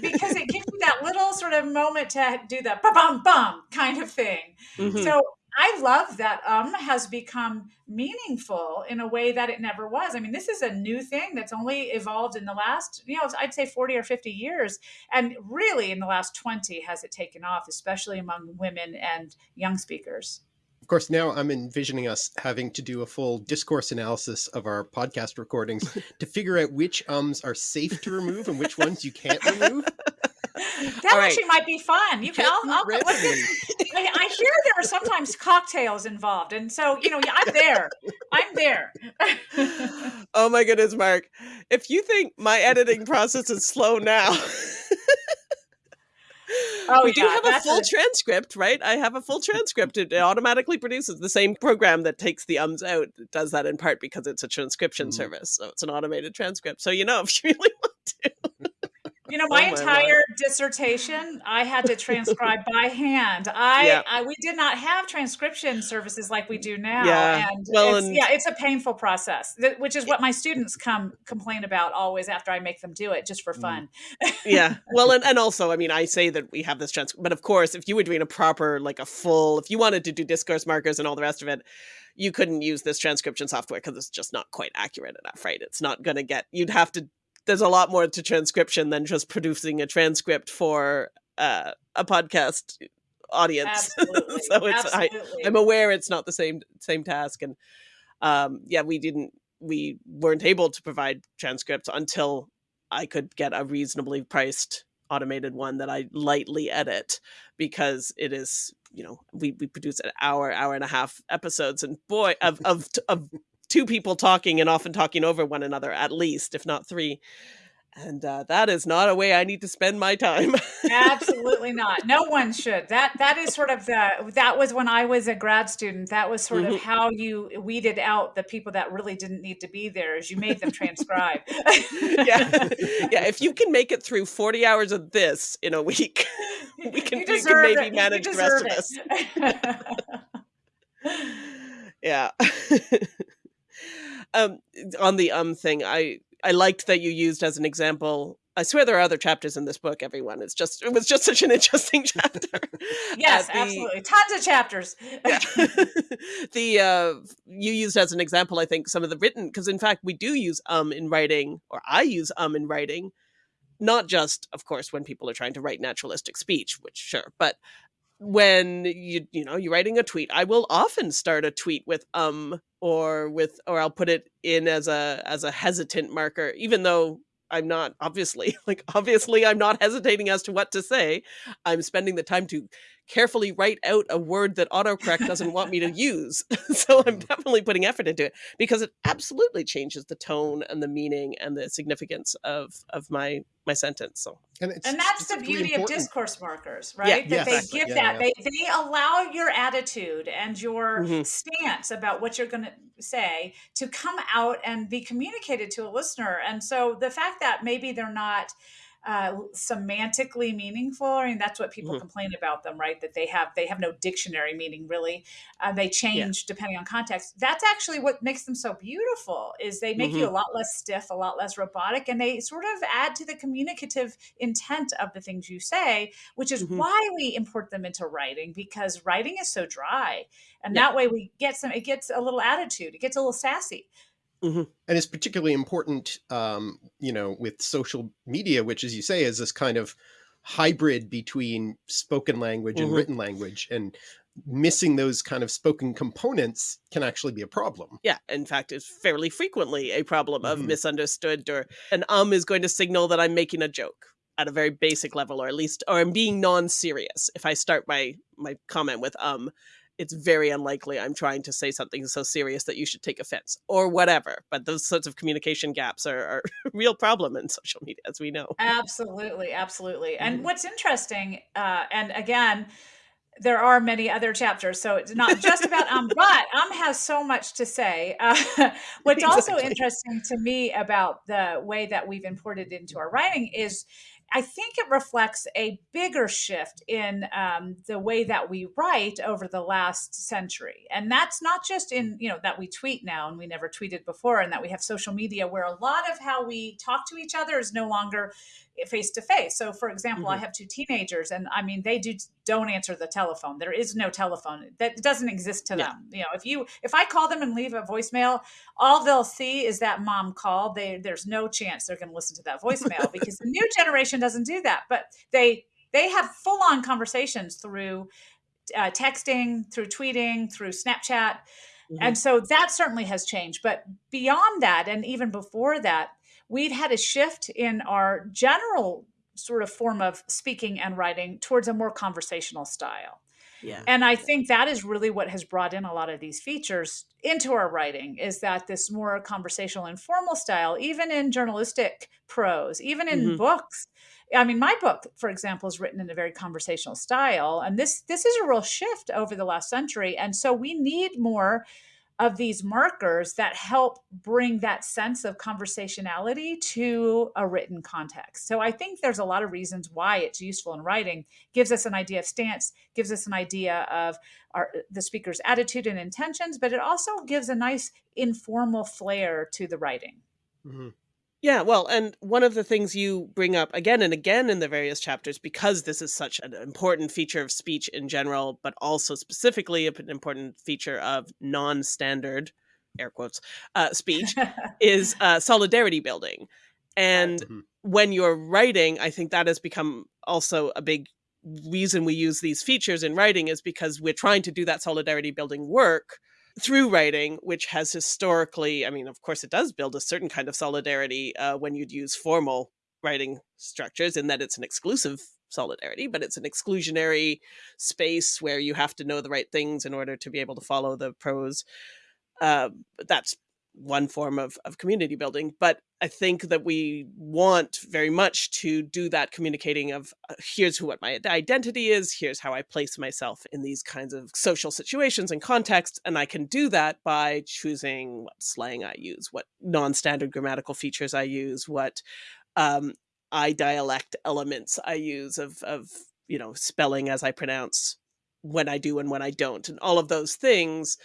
because it gives you that little sort of moment to do the bum bum bum kind of thing Mhm. so I love that um has become meaningful in a way that it never was. I mean, this is a new thing that's only evolved in the last, you know, I'd say 40 or 50 years. And really in the last 20 has it taken off, especially among women and young speakers. Of course, now I'm envisioning us having to do a full discourse analysis of our podcast recordings [LAUGHS] to figure out which ums are safe to remove and which ones you can't remove. [LAUGHS] That All right. actually might be fun. You can, I'll, I'll. [LAUGHS] I, I hear there are sometimes cocktails involved. And so, you know, yeah, I'm there. I'm there. [LAUGHS] oh my goodness, Mark. If you think my editing process is slow now, [LAUGHS] Oh, we do yeah, have a full a- transcript, right? I have a full transcript. It automatically produces the same program that takes the ums out. It does that in part because it's a transcription Mhm. service. So it's an automated transcript. So, you know, if you really want to. You know, my Oh, my entire dissertation, I had to transcribe by hand. I, Yeah. I we did not have transcription services like we do now, Yeah. and, Well, it's, and- yeah, it's a painful process, which is what my students come complain about always after I make them do it just for Mm. fun. yeah [LAUGHS] well and, and also i mean i say that we have this transcript but of course if you were doing a proper like a full if you wanted to do discourse markers and all the rest of it you couldn't use this transcription software because it's just not quite accurate enough right it's not going to get you'd have to there's a lot more to transcription than just producing a transcript for uh, a podcast audience [LAUGHS] so it's I, absolutely. i'm aware it's not the same same task and um yeah we didn't we weren't able to provide transcripts until i could get a reasonably priced automated one that i lightly edit because it is you know we, we produce an hour hour and a half episodes and boy of of of two people talking and often talking over one another at least if not three and uh, that is not a way I need to spend my time. Absolutely [LAUGHS] not. No one should. That that is sort of the that was when I was a grad student. That was sort mm -hmm. of mm-hmm. how you weeded out the people that really didn't need to be there, as you made them transcribe. [LAUGHS] yeah, yeah. If you can make it through forty hours of this in a week, [LAUGHS] we can, we can maybe it. manage the rest it. of us. yeah. Um, on the um thing, I I liked that you used as an example. I swear there are other chapters in this book, everyone. It's just it was just such an [LAUGHS] interesting chapter. [LAUGHS] yes, uh, the, absolutely. Tons of chapters. yeah. [LAUGHS] the uh you used as an example, I think, some of the written because in fact we do use um in writing, or I use um in writing, not just, of course, when people are trying to write naturalistic speech, which sure, but when you you know you're writing a tweet i will often start a tweet with um or with or i'll put it in as a as a hesitant marker even though i'm not obviously [LAUGHS] like obviously i'm not hesitating as to what to say. I'm spending the time to carefully write out a word that autocorrect doesn't want me to use. [LAUGHS] so I'm mm. definitely putting effort into it because it absolutely changes the tone and the meaning and the significance of of my my sentence. So and, and that's the beauty important. of discourse markers, right? Yeah, that yes. they give yeah, that yeah. they they allow your attitude and your mm -hmm. stance about what you're going to say to come out and be communicated to a listener. And so the fact that maybe they're not uh, semantically meaningful. I mean, that's what people mm-hmm. complain about them, right? That they have they have no dictionary meaning really. Uh, they change yeah. depending on context. That's actually what makes them so beautiful. Is they make mm-hmm. you a lot less stiff, a lot less robotic, and they sort of add to the communicative intent of the things you say, which is mm-hmm. why we import them into writing because writing is so dry, and yeah. that way we get some. It gets a little attitude. It gets a little sassy. Mm -hmm. And it's particularly important, um, you know, with social media, which, as you say, is this kind of hybrid between spoken language mm -hmm. and written language. And missing those kind of spoken components can actually be a problem. Yeah, in fact, it's fairly frequently a problem of mm -hmm. misunderstood or an um is going to signal that I'm making a joke at a very basic level, or at least, or I'm being non-serious. If I start my my comment with um, it's very unlikely I'm trying to say something so serious that you should take offense or whatever. But those sorts of communication gaps are, are a [LAUGHS] real problem in social media, as we know. Absolutely, absolutely. And mm -hmm. what's interesting, uh, and again, there are many other chapters, so it's not just about um, [LAUGHS] but um has so much to say. [LAUGHS] Uh, what's exactly. also interesting to me about the way that we've imported into our writing is I think it reflects a bigger shift in um, the way that we write over the last century. And that's not just in, you know, that we tweet now and we never tweeted before, and that we have social media where a lot of how we talk to each other is no longer face to face. So, for example, mm -hmm. I mm-hmm. have two teenagers, and I mean, they do don't answer the telephone. There is no telephone that doesn't exist to yeah. them. You know, if you if I call them and leave a voicemail, all they'll see is that mom called. They there's no chance they're going to listen to that voicemail [LAUGHS] because the new generation doesn't do that. But they they have full on conversations through uh, texting, through tweeting, through Snapchat. Mm -hmm. And so that certainly has changed. But beyond that, and even before that, we've had a shift in our general sort of form of speaking and writing towards a more conversational style. Yeah. And I think that is really what has brought in a lot of these features into our writing is that this more conversational and informal style, even in journalistic prose, even in mm -hmm. books. I mean, my book, for example, is written in a very conversational style. And this this is a real shift over the last century. And so we need more of these markers that help bring that sense of conversationality to a written context. So I think there's a lot of reasons why it's useful in writing. Gives us an idea of stance, gives us an idea of our, the speaker's attitude and intentions, but it also gives a nice informal flair to the writing. Mm -hmm. Yeah, well, and one of the things you bring up again and again in the various chapters, because this is such an important feature of speech in general, but also specifically an important feature of non-standard, air quotes, uh, speech, [LAUGHS] is uh, solidarity building. And mm -hmm. when you're writing, I think that has become also a big reason we use these features in writing is because we're trying to do that solidarity building work through writing, which has historically, I mean, of course, it does build a certain kind of solidarity uh, when you'd use formal writing structures in that it's an exclusive solidarity, but it's an exclusionary space where you have to know the right things in order to be able to follow the prose. Uh, that's one form of, of community building. But I think that we want very much to do that communicating of uh, here's who what my identity is, here's how I place myself in these kinds of social situations and contexts. And I can do that by choosing what slang I use, what non-standard grammatical features I use, what um, I dialect elements I use of, of, you know, spelling as I pronounce when I do and when I don't. And all of those things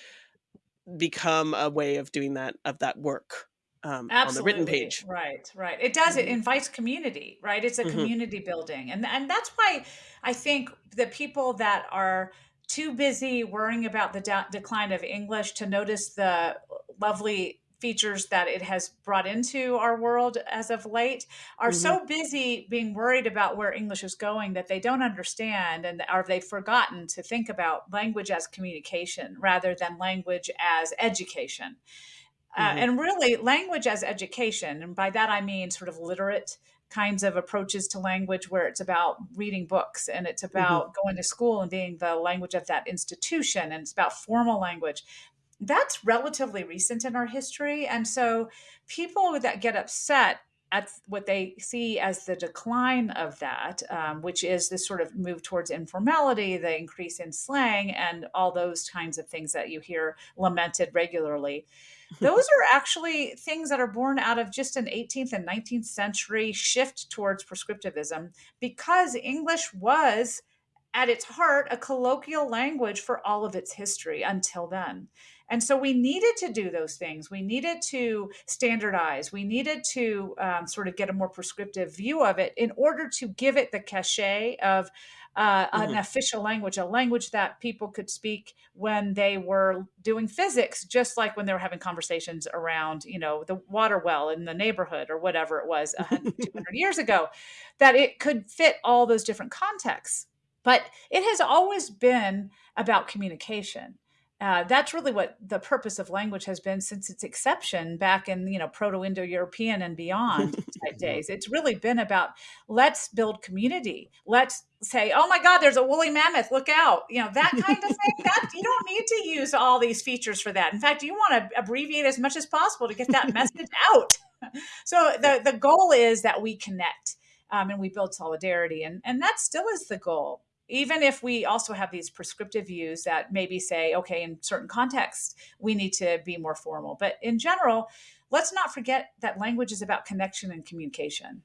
become a way of doing that, of that work um, on the written page. Right, right. It does. It mm-hmm. invites community, right? It's a mm-hmm. community building. And, and that's why I think the people that are too busy worrying about the de- decline of English to notice the lovely features that it has brought into our world as of late are mm-hmm. so busy being worried about where English is going that they don't understand and are they've forgotten to think about language as communication rather than language as education. Uh, mm-hmm. Uh, and really, language as education, and by that I mean sort of literate kinds of approaches to language where it's about reading books and it's mm-hmm. about mm-hmm. going to school and being the language of that institution and it's about formal language that's relatively recent in our history. And so people that get upset at what they see as the decline of that, um, which is this sort of move towards informality, the increase in slang, and all those kinds of things that you hear lamented regularly. [LAUGHS] Those are actually things that are born out of just an 18th and 19th century shift towards prescriptivism because English was at its heart a colloquial language for all of its history until then. And so we needed to do those things. We needed to standardize. We needed to um, sort of get a more prescriptive view of it in order to give it the cachet of uh, mm-hmm. an official language, a language that people could speak when they were doing physics, just like when they were having conversations around, you know, the water well in the neighborhood or whatever it was 100, [LAUGHS] 200 years ago, that it could fit all those different contexts. But it has always been about communication uh, that's really what the purpose of language has been since its exception back in you know proto-indo-european and beyond [LAUGHS] type days. It's really been about let's build community. Let's say oh my god there's a woolly mammoth look out you know that kind of thing. [LAUGHS] That you don't need to use all these features for that. In fact you want to abbreviate as much as possible to get that [LAUGHS] message out. So the, the goal is that we connect um, and we build solidarity and, and that still is the goal even if we also have these prescriptive views that maybe say, okay, in certain contexts, we need to be more formal. But in general, let's not forget that language is about connection and communication.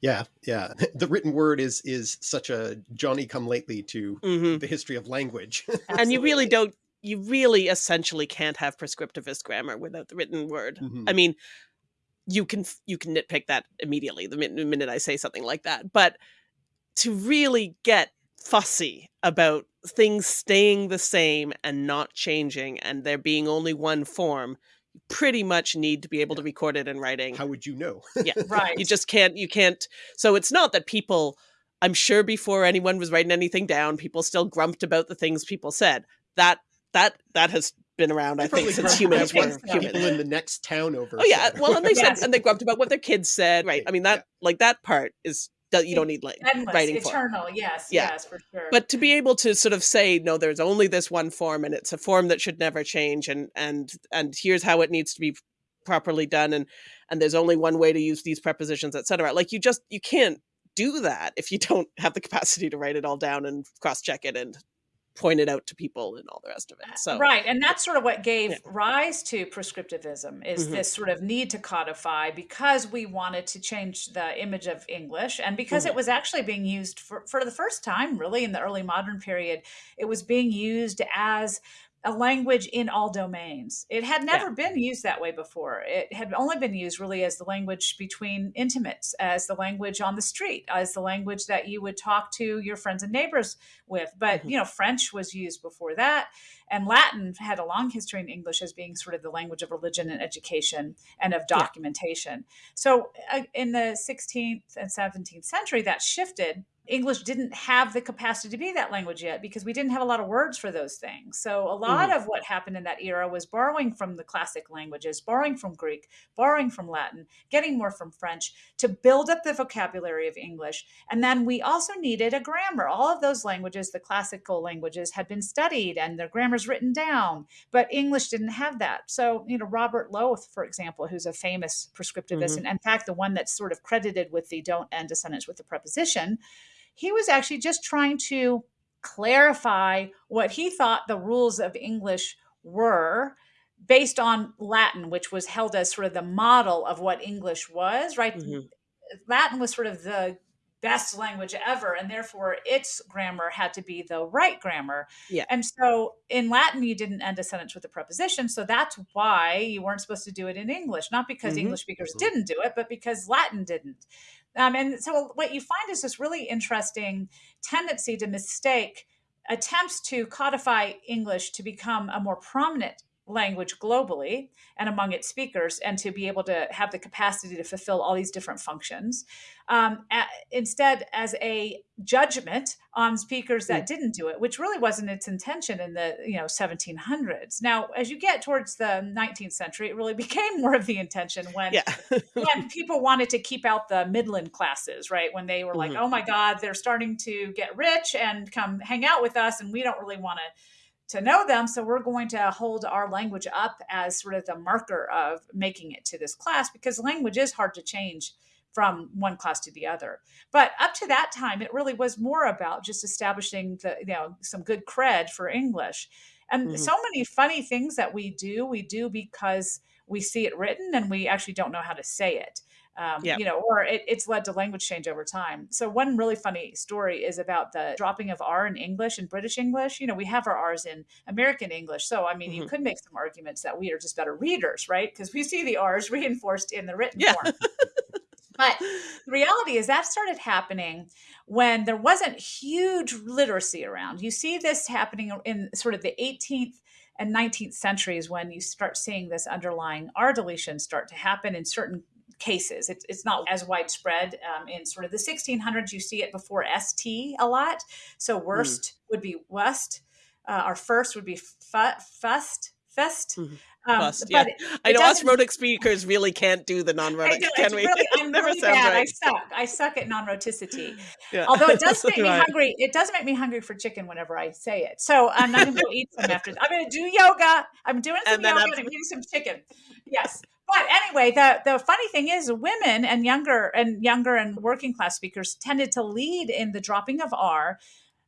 Yeah, yeah. [LAUGHS] The written word is is such a Johnny come lately to mm-hmm. the history of language. [LAUGHS] and you really don't you really essentially can't have prescriptivist grammar without the written word. Mm-hmm. I mean, you can you can nitpick that immediately the minute, the minute I say something like that, but to really get fussy about things staying the same and not changing and there being only one form you pretty much need to be able to record it in writing how would you know yeah [LAUGHS] right you just can't you can't so it's not that people i'm sure before anyone was writing anything down people still grumped about the things people said that that that has been around, I think, since humans were humans. in the next town over. Oh yeah, well, and they yes. said, and they grumped about what their kids said, right? I mean, that yeah. like that part is you don't need like Endless, writing eternal, form. yes, yeah. yes, for sure. But to be able to sort of say, no, there's only this one form, and it's a form that should never change, and and and here's how it needs to be properly done, and and there's only one way to use these prepositions, etc. Like you just you can't do that if you don't have the capacity to write it all down and cross check it and pointed out to people and all the rest of it. So right, and that's sort of what gave yeah. rise to prescriptivism is mm-hmm. this sort of need to codify because we wanted to change the image of English and because mm-hmm. it was actually being used for for the first time really in the early modern period. It was being used as a language in all domains. It had never yeah. been used that way before. It had only been used really as the language between intimates, as the language on the street, as the language that you would talk to your friends and neighbors with. But, mm-hmm. you know, French was used before that. And Latin had a long history in English as being sort of the language of religion and education and of documentation. Yeah. So uh, in the 16th and 17th century, that shifted English didn't have the capacity to be that language yet because we didn't have a lot of words for those things. So a lot Mhm. of what happened in that era was borrowing from the classic languages, borrowing from Greek, borrowing from Latin, getting more from French to build up the vocabulary of English. And then we also needed a grammar. All of those languages, the classical languages, had been studied and their grammars written down, but English didn't have that. So, you know, Robert Lowth, for example, who's a famous prescriptivist, Mhm. and in fact, the one that's sort of credited with the don't end a sentence with the preposition, he was actually just trying to clarify what he thought the rules of English were based on Latin, which was held as sort of the model of what English was, right? Mhm. Latin was sort of the best language ever, and therefore its grammar had to be the right grammar. Yeah. And so in Latin, you didn't end a sentence with a preposition. So that's why you weren't supposed to do it in English, not because Mhm. English speakers Mhm. didn't do it, but because Latin didn't. Um, and so what you find is this really interesting tendency to mistake attempts to codify English to become a more prominent language globally and among its speakers and to be able to have the capacity to fulfill all these different functions um, a- instead as a judgment on speakers that didn't do it which really wasn't its intention in the you know 1700s now as you get towards the 19th century it really [LAUGHS] became more of the intention when Yeah. [LAUGHS] when people wanted to keep out the midland classes, right? When they were like, Mhm. "Oh my God, they're starting to get rich and come hang out with us, and we don't really want to to know them, so we're going to hold our language up as sort of the marker of making it to this class because language is hard to change from one class to the other. But up to that time, it really was more about just establishing the you know some good cred for English. And Mhm. so many funny things that we do, we do because we see it written and we actually don't know how to say it. Um, Yeah. You know, or it, it's led to language change over time. So one really funny story is about the dropping of R in English and British English. You know, we have our R's in American English. So I mean, you Mhm. could make some arguments that we are just better readers, right? Because we see the R's reinforced in the written Yeah. form. [LAUGHS] But the reality is that started happening when there wasn't huge literacy around. You see this happening in sort of the 18th and 19th centuries when you start seeing this underlying R deletion start to happen in certain cases. It's, it's not as widespread um, in sort of the 1600s. You see it before ST a lot. So worst would be west. Uh, our first would be fu- fust, fest. Mhm. Um, Fust, yeah. but I know us rhotic speakers really can't do the non-rhotic, know, can we? really, [LAUGHS] I'm Never really sounds bad. I suck. I suck at non-rhoticity. Yeah. Although it does [LAUGHS] make me hungry. It does make me hungry for chicken whenever I say it. So I'm not going to go eat some after. I'm going to do yoga. I'm doing some And yoga I'm- and I'm eating some chicken. Yes. But anyway, the the funny thing is, women and younger and younger and working class speakers tended to lead in the dropping of R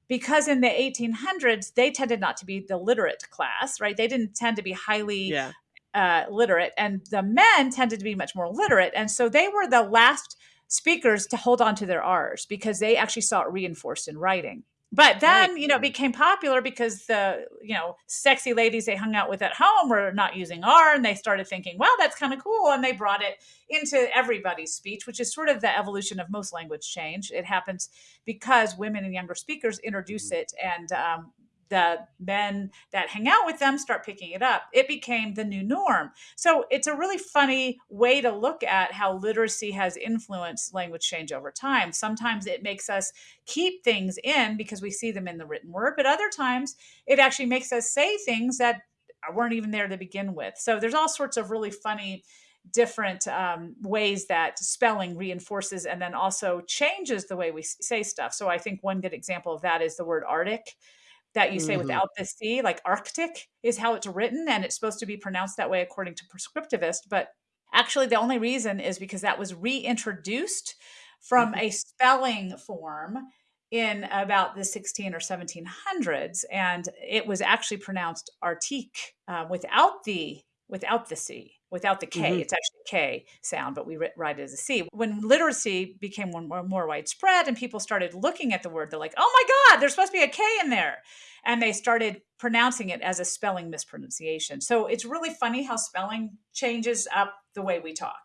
because in the 1800s they tended not to be the literate class, right? They didn't tend to be highly Yeah. uh, literate, and the men tended to be much more literate, and so they were the last speakers to hold on to their R's because they actually saw it reinforced in writing. But then, Right. you know, it became popular because the, you know, sexy ladies they hung out with at home were not using R and they started thinking, well, that's kind of cool. And they brought it into everybody's speech, which is sort of the evolution of most language change. It happens because women and younger speakers introduce it and um, the men that hang out with them start picking it up. It became the new norm. So it's a really funny way to look at how literacy has influenced language change over time. Sometimes it makes us keep things in because we see them in the written word, but other times it actually makes us say things that weren't even there to begin with. So there's all sorts of really funny different um, ways that spelling reinforces and then also changes the way we say stuff. So I think one good example of that is the word Arctic that you say Mhm. without the C, like Arctic is how it's written, and it's supposed to be pronounced that way according to prescriptivist. But actually, the only reason is because that was reintroduced from Mhm. a spelling form in about the 16 or 1700s, and it was actually pronounced Arctique uh, without the without the C, without the K. Mhm. It's actually a K sound, but we write it as a C. When literacy became more, more, more widespread and people started looking at the word, they're like, oh my God, there's supposed to be a K in there. And they started pronouncing it as a spelling mispronunciation. So it's really funny how spelling changes up the way we talk.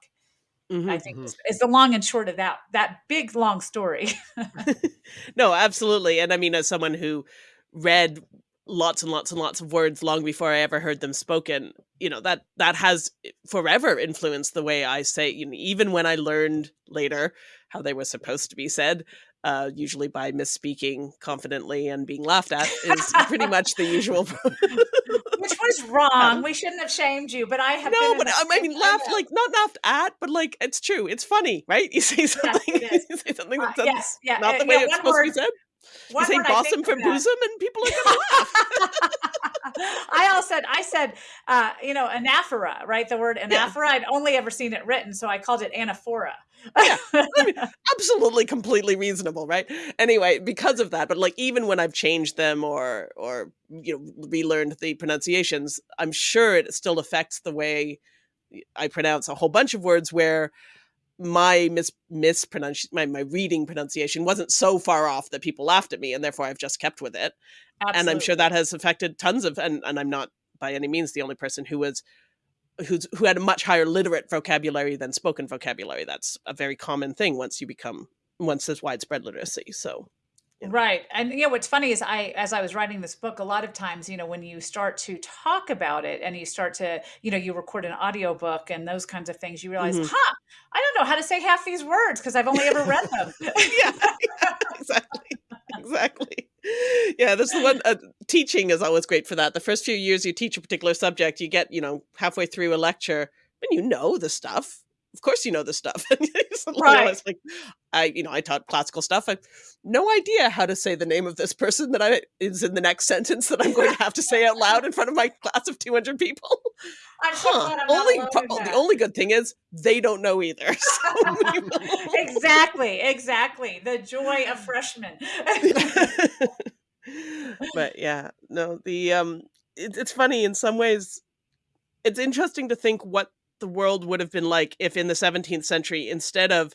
Mhm. I think is, is the long and short of that that big long story. [LAUGHS] [LAUGHS] no, absolutely. And I mean, as someone who read lots and lots and lots of words long before I ever heard them spoken, you know, that that has forever influenced the way I say, you know, even when I learned later how they were supposed to be said, uh, usually by misspeaking confidently and being laughed at, is pretty much the usual. [LAUGHS] Which was wrong. We shouldn't have shamed you, but I have no, but I mean, laughed like not laughed at, but like it's true. It's funny, right? You say something, [LAUGHS] yes, you say something uh, that's yes, yeah, not the uh, way yeah, it's supposed word, to be said. You say bosom for bosom, and people are going [LAUGHS] to laugh. I all said, I said, uh, you know, anaphora, right? The word anaphora. Yeah. I'd only ever seen it written, so I called it anaphora. yeah, I mean, [LAUGHS] absolutely, completely reasonable, right? Anyway, because of that, but like even when I've changed them or or you know relearned the pronunciations, I'm sure it still affects the way I pronounce a whole bunch of words where my mis mispronunciation my, my reading pronunciation wasn't so far off that people laughed at me and therefore I've just kept with it. Absolutely. And I'm sure that has affected tons of and, and I'm not by any means the only person who was who's who had a much higher literate vocabulary than spoken vocabulary. That's a very common thing once you become once there's widespread literacy. So yeah. Right. And you know what's funny is I as I was writing this book a lot of times, you know, when you start to talk about it and you start to, you know, you record an audio book and those kinds of things, you realize, mm -hmm. "Huh, I don't know how to say half these words because I've only ever read them." [LAUGHS] yeah, yeah, [LAUGHS] exactly. Exactly. Yeah, the one uh, teaching is always great for that. The first few years you teach a particular subject, you get, you know, halfway through a lecture and you know the stuff of course you know this stuff. [LAUGHS] right. like I, you know, I taught classical stuff. I no idea how to say the name of this person that I is in the next [LAUGHS] sentence that I'm going to have to say out loud in front of my class of 200 people. I'm huh. Only the only good thing is they don't know either. [LAUGHS] So exactly, exactly. The joy of freshmen. but yeah, no, the um, it, it's funny in some ways. It's interesting to think what the world would have been like if in the 17th century, instead of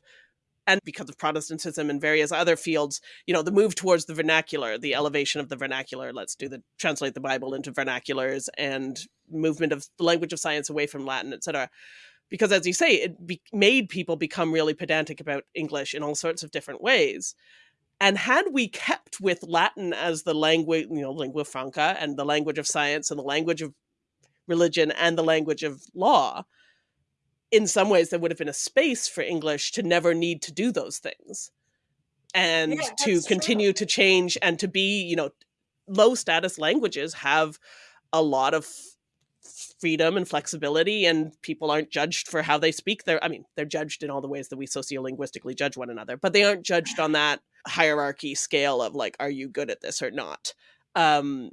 and because of Protestantism and various other fields, you know, the move towards the vernacular, the elevation of the vernacular, let's do the translate the Bible into vernaculars and movement of the language of science away from Latin, etc. Because as you say, it made people become really pedantic about English in all sorts of different ways. And had we kept with Latin as the language, you know, lingua franca and the language of science and the language of religion and the language of law, in some ways there would have been a space for English to never need to do those things and yeah, to continue true. to change and to be, you know, low status languages have a lot of freedom and flexibility and people aren't judged for how they speak they're i mean they're judged in all the ways that we sociolinguistically judge one another but they aren't judged on that hierarchy scale of like are you good at this or not um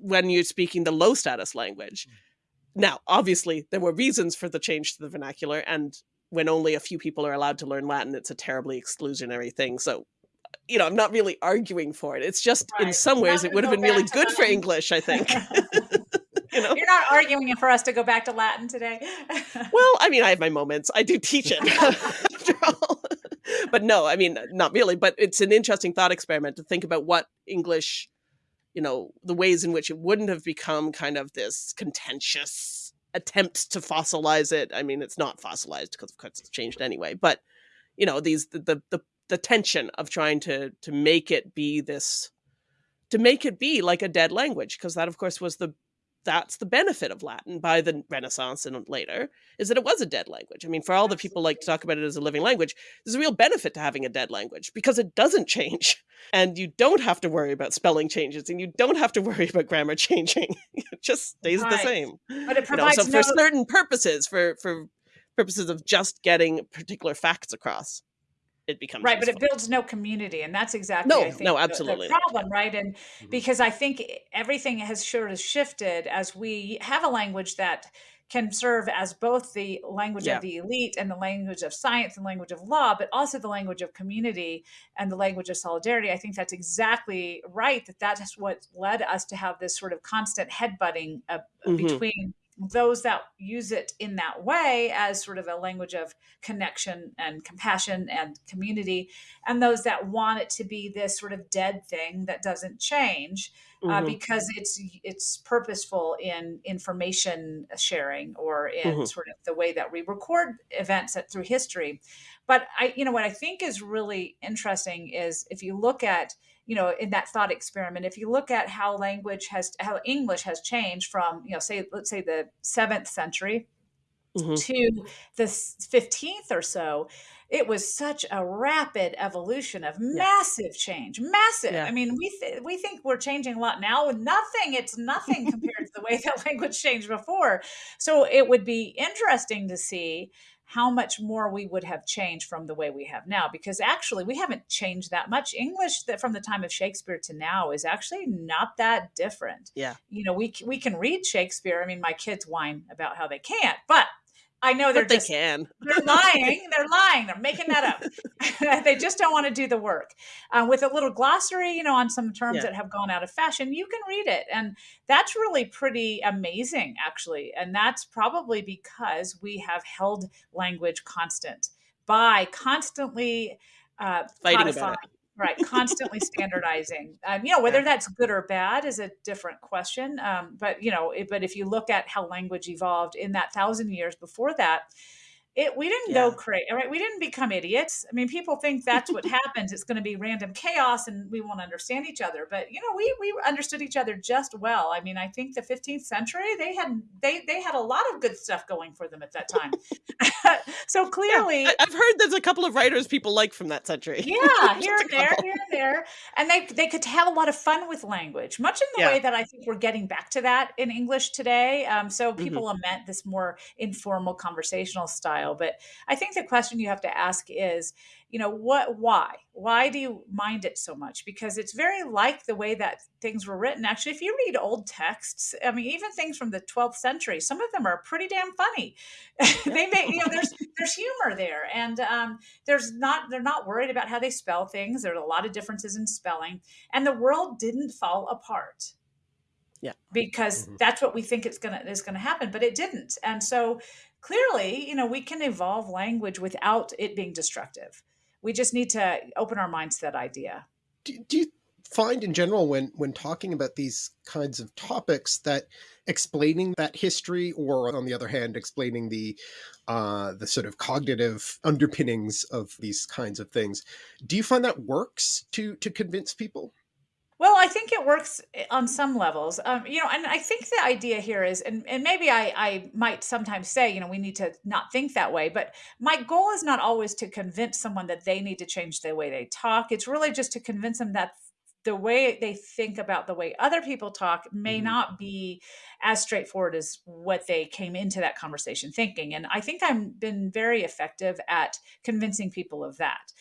when you're speaking the low status language mm. Now, obviously, there were reasons for the change to the vernacular, and when only a few people are allowed to learn Latin, it's a terribly exclusionary thing. So, you know, I'm not really arguing for it. It's just right. in some ways it would have been really good Latin. for English, I think. [LAUGHS] [LAUGHS] you know? You're not arguing for us to go back to Latin today. well, [LAUGHS] I mean, I have my moments. I do teach it after all. but no, I mean, not really. But it's an interesting thought experiment to think about what English you know, the ways in which it wouldn't have become kind of this contentious attempt to fossilize it. I mean, it's not fossilized because of course it's changed anyway, but you know, these the the the, the tension of trying to to make it be this to make it be like a dead language because that of course was the that's the benefit of Latin by the Renaissance and later, is that it was a dead language. I mean, for all the people like to talk about it as a living language, there's a real benefit to having a dead language because it doesn't change. [LAUGHS] And you don't have to worry about spelling changes and you don't have to worry about grammar [LAUGHS] changing. it just stays right. the same. But it provides you know, so no... for certain purposes, for for purposes of just getting particular facts across it becomes right useful. but it builds no community and that's exactly no I think, no absolutely the, the problem right and mm-hmm. because i think everything has sort of shifted as we have a language that can serve as both the language yeah. of the elite and the language of science and language of law, but also the language of community and the language of solidarity. I think that's exactly right. That that is what led us to have this sort of constant headbutting uh, mm-hmm. between those that use it in that way as sort of a language of connection and compassion and community, and those that want it to be this sort of dead thing that doesn't change uh, mm-hmm. because it's it's purposeful in information sharing or in mm-hmm. sort of the way that we record events through history. But I, you know, what I think is really interesting is if you look at you know, in that thought experiment, if you look at how language has, how English has changed from, you know, say, let's say the seventh century Mhm. to the 15th or so, it was such a rapid evolution of Yeah. massive change. Massive. Yeah. I mean, we th- we think we're changing a lot now. Nothing. It's nothing [LAUGHS] compared to the way that [LAUGHS] language changed before. So it would be interesting to see how much more we would have changed from the way we have now. Because actually we haven't changed that much. English that from the time of shakespeare to now is actually not that different. Yeah. you know we we can read shakespeare. I mean my kids whine about how they can't but i know they're But they can. they're lying. They're lying. They're making that up. [LAUGHS] [LAUGHS] they just don't want to do the work. Uh, with a little glossary, you know, on some terms Yeah. that have gone out of fashion, you can read it. And that's really pretty amazing, actually. And that's probably because we have held language constant by constantly uh, Fighting about it. Right, constantly standardizing. Um, you know, whether that's good or bad is a different question. Um, but you know, it, but if you look at how language evolved in that thousand years before that, it we didn't go crazy, right? We didn't become idiots. I mean, people think that's what [LAUGHS] happens. It's going to be random chaos, and we won't understand each other. But you know, we we understood each other just well. I mean, I think the 15th century they had they they had a lot of good stuff going for them at that time. [LAUGHS] so [LAUGHS] clearly, I- I've heard there's a couple of writers people like from that century. yeah, here and there, here and there, and they they could have a lot of fun with language, much in the Yeah. way that I think we're getting back to that in English today. Um, so Mm-hmm. people lament this more informal conversational style, but I think the question you have to ask is, you know, what, why, why do you mind it so much? Because it's very like the way that things were written. Actually, if you read old texts, I mean, even things from the 12th century, some of them are pretty damn funny. [LAUGHS] they make, you know, there's there's humor there, and um, there's not they're not worried about how they spell things there's a lot of differences in spelling and the world didn't fall apart Yeah. because Mhm. that's what we think it's gonna is gonna happen but it didn't and so clearly you know we can evolve language without it being destructive. We just need to open our minds to that idea. Do, do you find in general when when talking about these kinds of topics that explaining that history or on the other hand explaining the uh the sort of cognitive underpinnings of these kinds of things do you find that works to to convince people Well, I think it works eh, on some levels. Um, you know, and I think the idea here is, and, and maybe I, I might sometimes say, you know, we need to not think that way, but my goal is not always to convince someone that they need to change the way they talk. It's really just to convince them that the way they think about the way other people talk may Mhm. not be as straightforward as what they came into that conversation thinking. And I think I've been very effective at convincing people of that.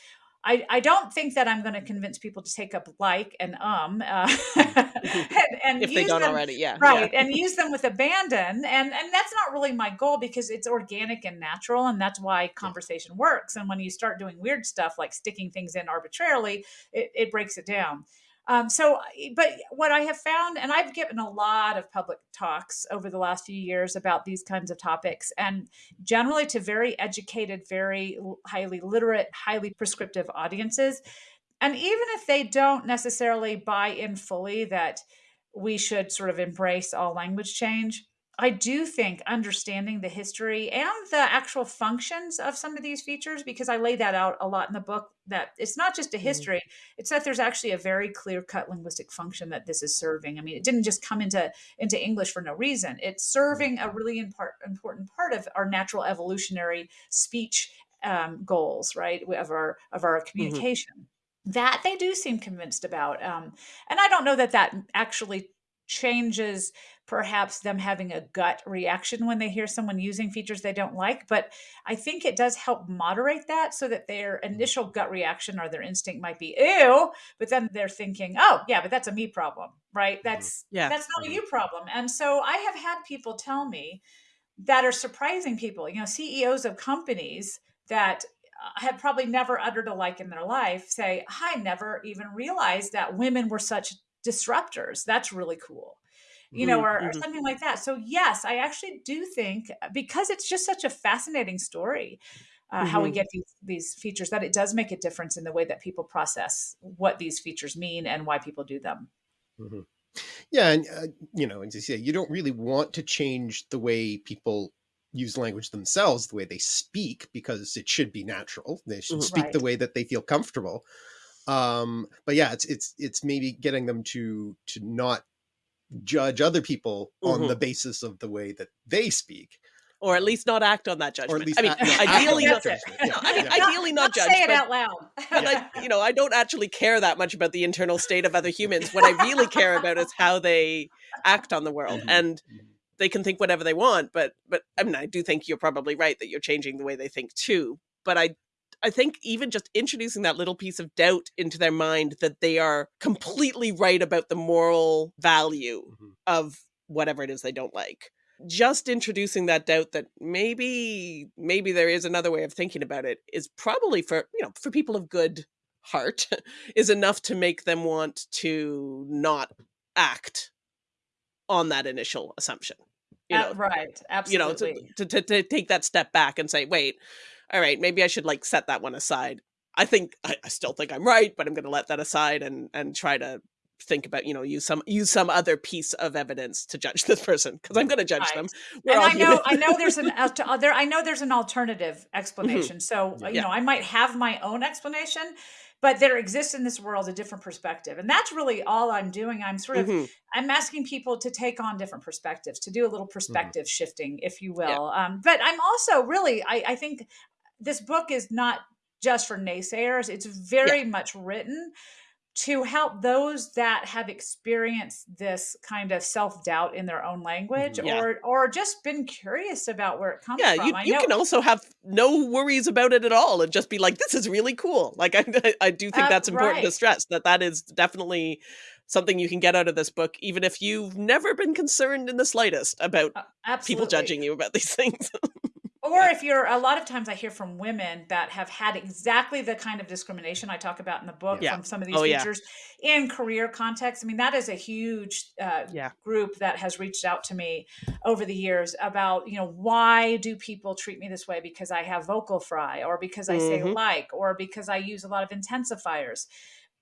I, I don't think that I'm going to convince people to take up like and um uh, [LAUGHS] and, and if they don't them, already. Yeah. right and use them with abandon and and that's not really my goal because it's organic and natural and that's why conversation works and when you start doing weird stuff like sticking things in arbitrarily it, it breaks it down um, so but what i have found and i've given a lot of public talks over the last few years about these kinds of topics and generally to very educated very highly literate highly prescriptive audiences and even if they don't necessarily buy in fully that we should sort of embrace all language change. I do think understanding the history and the actual functions of some of these features, because I lay that out a lot in the book, that it's not just a Mhm. history, it's that there's actually a very clear cut linguistic function that this is serving. I mean, it didn't just come into, into English for no reason. It's serving a really impart, important part of our natural evolutionary speech um, goals, right? Of our of our communication. That they do seem convinced about. Um, and I don't know that that actually changes perhaps them having a gut reaction when they hear someone using features they don't like but i think it does help moderate that so that their mm-hmm. initial gut reaction or their instinct might be ew but then they're thinking oh yeah but that's a me problem right? Mm-hmm. That's Yeah. that's not a mm-hmm. you problem. And so i have had people tell me that are surprising people you know ceos of companies that uh, had probably never uttered a like in their life say i never even realized that women were such disruptors. That's really cool you know Mhm, or, or mhm. something like that so yes i actually do think uh, because it's just such a fascinating story uh, how we Mhm. get these these features that it does make a difference in the way that people process what these features mean and why people do them Mhm. yeah and uh, you know as you say you don't really want to change the way people use language themselves the way they speak because it should be natural they should speak the way that they feel comfortable Um, but yeah, it's it's it's maybe getting them to to not judge other people on Mhm. the basis of the way that they speak. or at least not act on that Or judgment. at least I mean, act- yeah, ideally not. on That's that it. judgment. [LAUGHS] I mean, Yeah. ideally not, judge, say it but, out loud. [LAUGHS] but I, [LAUGHS] you know, I don't actually care that much about the internal state of other humans. What I really care about is how they act on the world, Mhm. and Mhm. they can think whatever they want. But, but I mean, I do think you're probably right that you're changing the way they think too. But I, I think even just introducing that little piece of doubt into their mind that they are completely right about the moral value Mhm. of whatever it is they don't like just introducing that doubt that maybe maybe there is another way of thinking about it is probably for you know for people of good heart [LAUGHS] is enough to make them want to not act on that initial assumption you Uh, know right. Absolutely you know to, to, to, to take that step back and say wait all right maybe i should like set that one aside i think i, I still think i'm right but i'm going to let that aside and and try to think about you know use some use some other piece of evidence to judge [LAUGHS] this person because i'm going to judge them We're and I know, human. I know there's an [LAUGHS] uh. I know there's an alternative explanation. So uh, you Yeah. know, I might have my own explanation, but there exists in this world a different perspective, and that's really all I'm doing. I'm sort of Mhm. I'm asking people to take on different perspectives, to do a little perspective shifting, if you Yeah. will. Um, but I'm also really, I, I think this book is not just for naysayers. It's very much written to help those that have experienced this kind of self-doubt in their own language Mhm. Yeah. or or just been curious about where it comes yeah from. you, you know can also have no worries about it at all and just be like this is really cool like [LAUGHS] i, I do think Uh, that's important to stress that that is definitely something you can get out of this book even if you've never been concerned in the slightest about uh, people judging you about these [LAUGHS] things Or if you're a lot of times I hear from women that have had exactly the kind of discrimination I talk about in the book Yeah. from some of these Oh, yeah. features in career context. I mean, that is a huge uh, Yeah. group that has reached out to me over the years about, you know, why do people treat me this way because I have vocal fry or because I say Mhm. like or because I use a lot of intensifiers.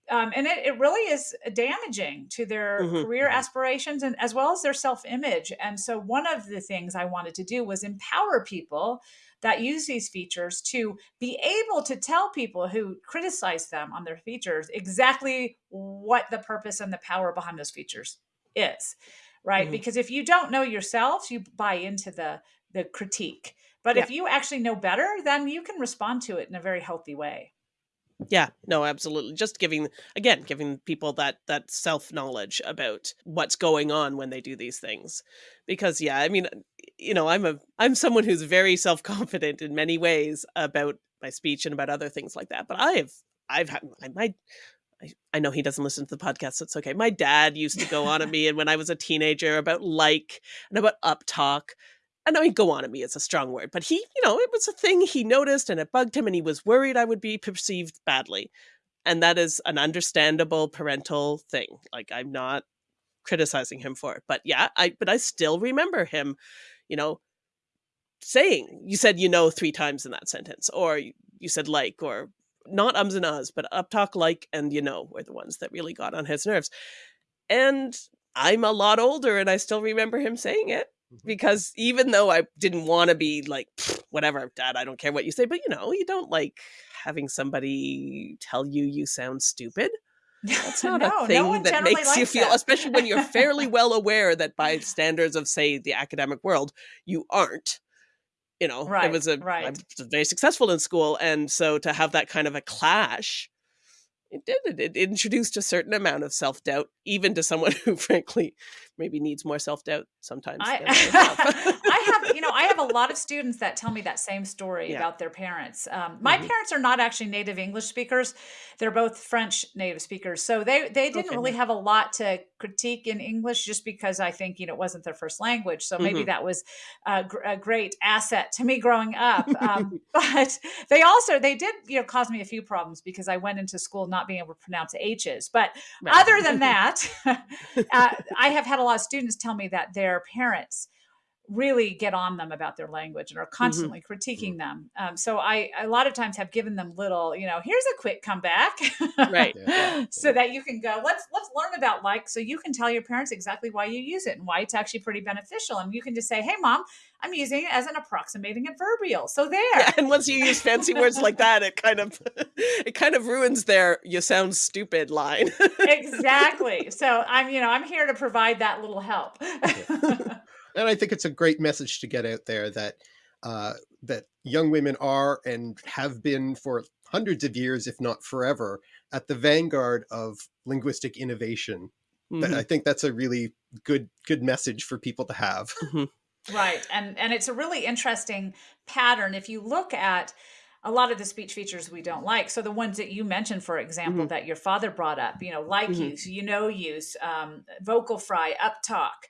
Um, and it, it really is damaging to their Mhm. career Mhm. aspirations and as well as their self-image. And so one of the things I wanted to do was empower people that use these features to be able to tell people who criticize them on their features exactly what the purpose and the power behind those features is. Right? Mhm. Because if you don't know yourself, you buy into the the critique. But if you actually know better, then you can respond to it in a very healthy way. Yeah, no, absolutely. Just giving again, giving people that that self knowledge about what's going on when they do these things. Because yeah, I mean, uh, you know, I'm a I'm someone who's very self confident in many ways about my speech and about other things like that. But I have I've had I might. I, I know he doesn't listen to the podcast, so it's okay. My dad used to go on at [LAUGHS] me, and when I was a teenager, about like and about uptalk. And I mean, go on at me is a strong word, but he, you know, it was a thing he noticed and it bugged him and he was worried I would be perceived badly. And that is an understandable parental thing. Like, I'm not criticizing him for it. But yeah, I, but I still remember him, you know, saying, you said, you know, three times in that sentence, or you said like, or not ums and uhs, but uptalk like and you know were the ones that really got on his nerves. And I'm a lot older and I still remember him saying it. Mm-hmm. because even though I didn't want to be like, whatever, dad, I don't care what you say, but you know, you don't like having somebody tell you you sound stupid. That's [LAUGHS] not No, a thing one that makes you feel, that. especially when you're fairly [LAUGHS] well aware that by standards of, say, the academic world, you aren't. You know, Right, it was a right. was very successful in school, and so to have that kind of a clash, it did it, it introduced a certain amount of self doubt, even to someone [LAUGHS] who, frankly, maybe needs more self doubt sometimes. [LAUGHS] I, have. I have, you know, I have a [LAUGHS] lot of students that tell me that same story Yeah. about their parents. Um, my Mhm. parents are not actually native English speakers; they're both French native speakers. So they they didn't Okay, really have a lot to critique in English, just because I think you know it wasn't their first language. So maybe Mhm. that was a, gr- a great asset to me growing up. Um, [LAUGHS] but they also they did you know cause me a few problems because I went into school not being able to pronounce H's. But Right. other than that, uh, I have had a lot of students tell me that their parents really get on them about their language and are Mm-hmm. constantly critiquing them. Um, so I a lot of times have given them little, you know, here's a quick comeback, Right. [LAUGHS] Yeah. so that you can go let's let's learn about like so you can tell your parents exactly why you use it and why it's actually pretty beneficial and you can just say hey mom i'm using it as an approximating adverbial so there Yeah, and once you use fancy words like that, it kind of [LAUGHS] it kind of ruins their "you sound stupid" line. [LAUGHS] exactly so i'm you know i'm here to provide that little help and I think it's a great message to get out there that uh, that young women are and have been for hundreds of years, if not forever, at the vanguard of linguistic innovation. Th- I think that's a really good good message for people to have. [LAUGHS] Right. And and it's a really interesting pattern if you look at a lot of the speech features we don't like. So the ones that you mentioned, for example, Mhm. that your father brought up, you know, like Mhm. use, you know use, um, vocal fry, up talk.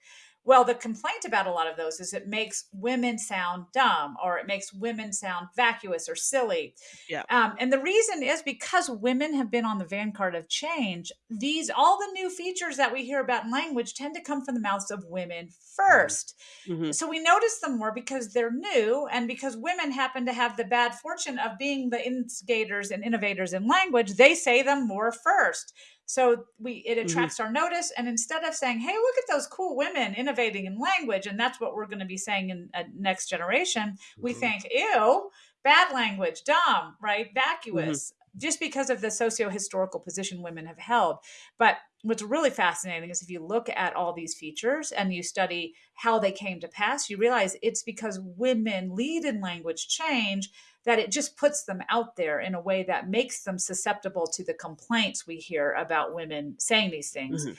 Well, the complaint about a lot of those is it makes women sound dumb or it makes women sound vacuous or silly. Yeah. Um, and the reason is because women have been on the vanguard of change. These all the new features that we hear about in language tend to come from the mouths of women 1st Mhm. so we notice them more because they're new and because women happen to have the bad fortune of being the instigators and innovators in language they say them more first so we it attracts our notice and instead of saying hey look at those cool women innovating in language and that's what we're going to be saying in a next generation we Mhm. think ew bad language dumb right vacuous just because of the socio-historical position women have held. But what's really fascinating is if you look at all these features and you study how they came to pass, you realize it's because women lead in language change that it just puts them out there in a way that makes them susceptible to the complaints we hear about women saying these things. Mhm.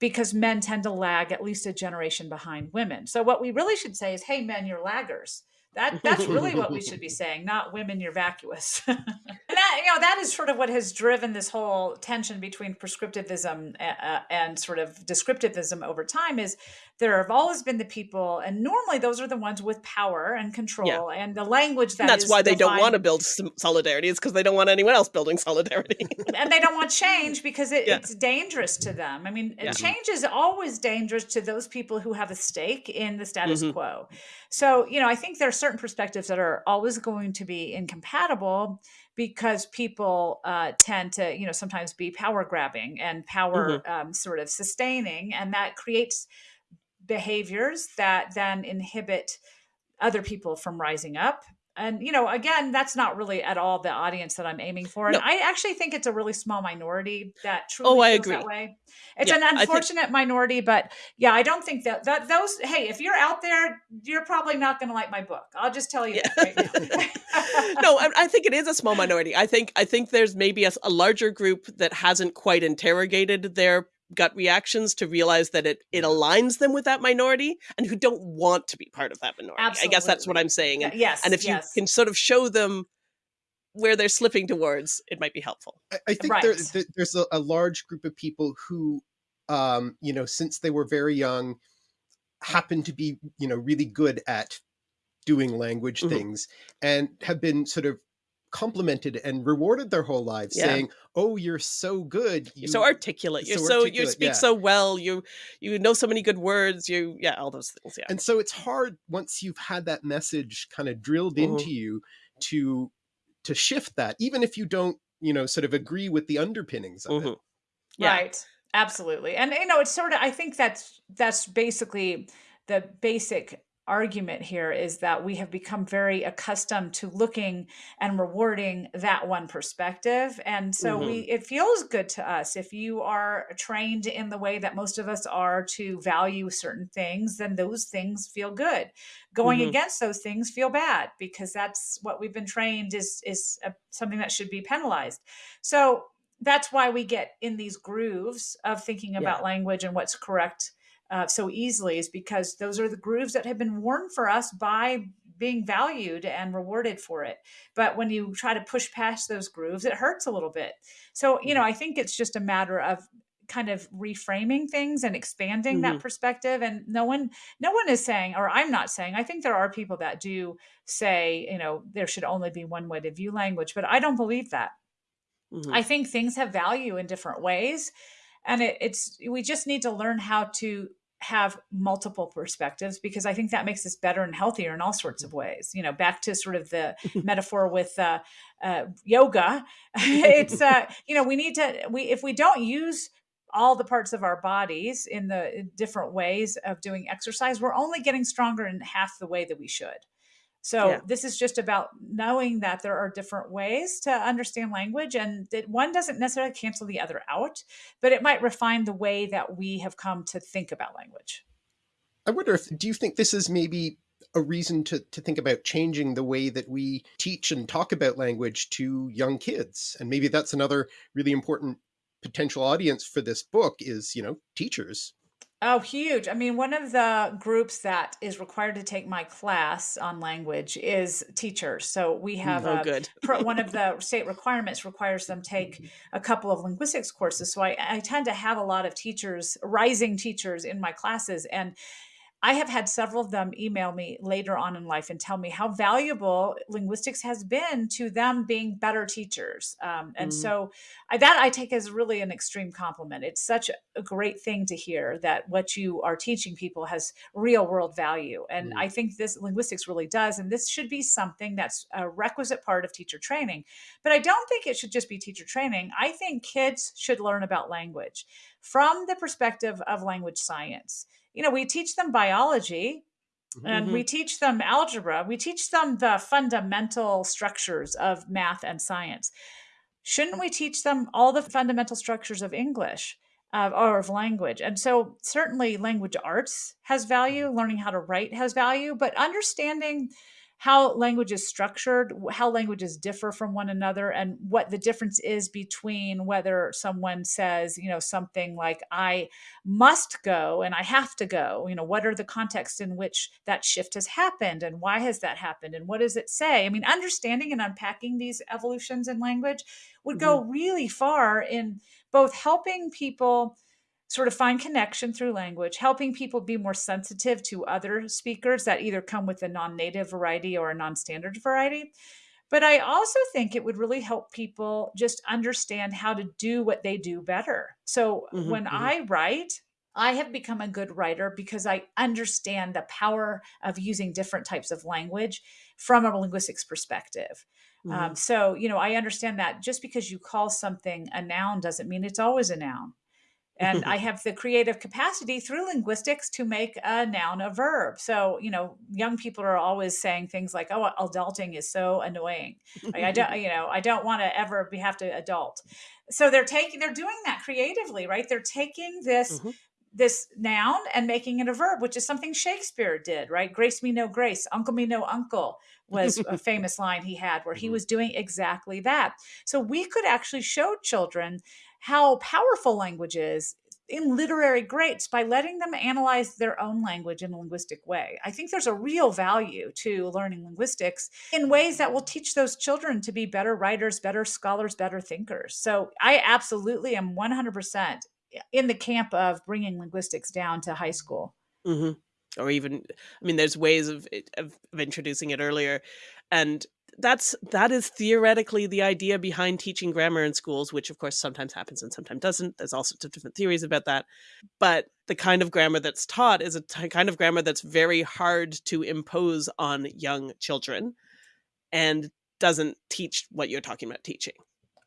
Because men tend to lag at least a generation behind women. So what we really should say is, "Hey, men, you're laggers." That that's really what we should be [LAUGHS] saying, not women, you're vacuous. [LAUGHS] and that you know that is sort of what has driven this whole tension between prescriptivism uh, and sort of descriptivism over time. Is there have always been the people, and normally those are the ones with power and control and the language that And that's is why they don't want to build solidarity. It's because they don't want anyone else building solidarity. [LAUGHS] and they don't want change because it, Yeah. it's dangerous to them. I mean, Yeah. change is always dangerous to those people who have a stake in the status Mhm. quo. So, you know, I think there are certain perspectives that are always going to be incompatible because people uh, tend to, you know, sometimes be power grabbing and power um, sort of sustaining, and that creates behaviors that then inhibit other people from rising up. And you know, again, that's not really at all the audience that I'm aiming for. And No. I actually think it's a really small minority that truly Oh, I feels that way. It's Yeah, an I think- unfortunate minority, but yeah, I don't think that that those. Hey, if you're out there, you're probably not going to like my book. I'll just tell you Yeah. that right now. [LAUGHS] no, I, I think it is a small minority. I think I think there's maybe a larger group that hasn't quite interrogated their gut reactions to realize that it it aligns them with that minority and who don't want to be part of that minority. I guess that's what I'm saying. And, yes, and if yes. you can sort of show them where they're slipping towards, it might be helpful. I, I think Right. there- there's a, a large group of people who, um, you know, since they were very young, happen to be, you know, really good at doing language Mhm. things and have been sort of complimented and rewarded their whole lives, Yeah. saying, "Oh, you're so good. You're so articulate. You're so so, you speak yeah. so well. You you know so many good words. You yeah, all those things. Yeah. and so it's hard once you've had that message kind of drilled Mhm. into you to to shift that even if you don't you know sort of agree with the underpinnings of it Mhm. Yeah. Right. Absolutely. And you know, it's sort of I think that's that's basically the basic argument here is that we have become very accustomed to looking and rewarding that one perspective. And so we it feels good to us. If you are trained in the way that most of us are to value certain things then those things feel good. Going Mhm. against those things feel bad because that's what we've been trained is is a, something that should be penalized. So that's why we get in these grooves of thinking about language and what's correct uh, so easily is because those are the grooves that have been worn for us by being valued and rewarded for it. But when you try to push past those grooves it hurts a little bit. So you know i think it's just a matter of kind of reframing things and expanding that perspective. And no one no one is saying or i'm not saying i think there are people that do say you know there should only be one way to view language but i don't believe that. Mhm. I think things have value in different ways. And it, it's we just need to learn how to have multiple perspectives because I think that makes us better and healthier in all sorts of ways. You know, back to sort of the [LAUGHS] metaphor with uh, uh, yoga, [LAUGHS] it's uh, you know we need to we if we don't use all the parts of our bodies in the different ways of doing exercise, we're only getting stronger in half the way that we should. So yeah. this is just about knowing that there are different ways to understand language and that one doesn't necessarily cancel the other out, but it might refine the way that we have come to think about language. I wonder if, do you think this is maybe a reason to, to think about changing the way that we teach and talk about language to young kids? And maybe that's another really important potential audience for this book is, you know, teachers. Oh, huge. I mean, one of the groups that is required to take my class on language is teachers. So we mm, have oh, a, good. [LAUGHS] one of the state requirements requires them take a couple of linguistics courses. So I, I tend to have a lot of teachers, rising teachers in my classes. And I have had several of them email me later on in life and tell me how valuable linguistics has been to them being better teachers. Um, and mm. so I, that I take as really an extreme compliment. It's such a great thing to hear that what you are teaching people has real world value. And mm. I think this linguistics really does. And this should be something that's a requisite part of teacher training. But I don't think it should just be teacher training. I think kids should learn about language from the perspective of language science you know, we teach them biology and mm-hmm. we teach them algebra. We teach them the fundamental structures of math and science. Shouldn't we teach them all the fundamental structures of English? Uh, or of language. And so, certainly, language arts has value, learning how to write has value, but understanding how language is structured, how languages differ from one another, and what the difference is between whether someone says, you know, something like, I must go and I have to go. You know, what are the contexts in which that shift has happened and why has that happened and what does it say? I mean, understanding and unpacking these evolutions in language would go mm-hmm. really far in both helping people sort of find connection through language, helping people be more sensitive to other speakers that either come with a non native variety or a non standard variety. But I also think it would really help people just understand how to do what they do better. So mm-hmm, when mm-hmm. I write, I have become a good writer because I understand the power of using different types of language from a linguistics perspective. Um, mm-hmm. Um, so, you know, I understand that just because you call something a noun doesn't mean it's always a noun. And [LAUGHS] I have the creative capacity through linguistics to make a noun a verb. So, you know, young people are always saying things like, oh, adulting is so annoying. Like, I don't, [LAUGHS] you know, I don't want to ever be, have to adult. So they're taking, they're doing that creatively, right? They're taking this, mm-hmm. this noun and making it a verb, which is something Shakespeare did, right? Grace me no grace, uncle me no uncle was a [LAUGHS] famous line he had where he mm-hmm. was doing exactly that. So we could actually show children how powerful language is in literary greats by letting them analyze their own language in a linguistic way. I think there's a real value to learning linguistics in ways that will teach those children to be better writers, better scholars, better thinkers. So I absolutely am 100% in the camp of bringing linguistics down to high school. Mm-hmm. Or even, I mean, there's ways of, of, of introducing it earlier. And that's that is theoretically the idea behind teaching grammar in schools which of course sometimes happens and sometimes doesn't. There's all sorts of different theories about that. But the kind of grammar that's taught is a kind of grammar that's very hard to impose on young children and doesn't teach what you're talking about teaching.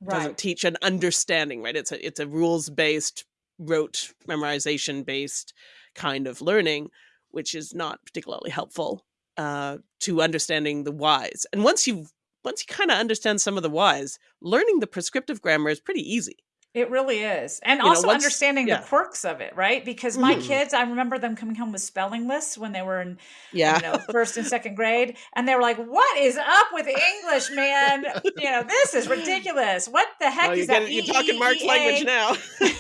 Right. doesn't teach an understanding right? It's a it's a rules based rote memorization based kind of learning which is not particularly helpful uh, to understanding the whys. And once you once you kind of understand some of the whys, learning the prescriptive grammar is pretty easy. It really is. And you also know, once, understanding yeah. the quirks of it, right? Because my mm. kids, I remember them coming home with spelling lists when they were in yeah. you know, first and second grade. And they were like, what is up with English, man? you know, this is ridiculous. What the heck well, is that? You're talking Mark's language now. [LAUGHS] [LAUGHS] and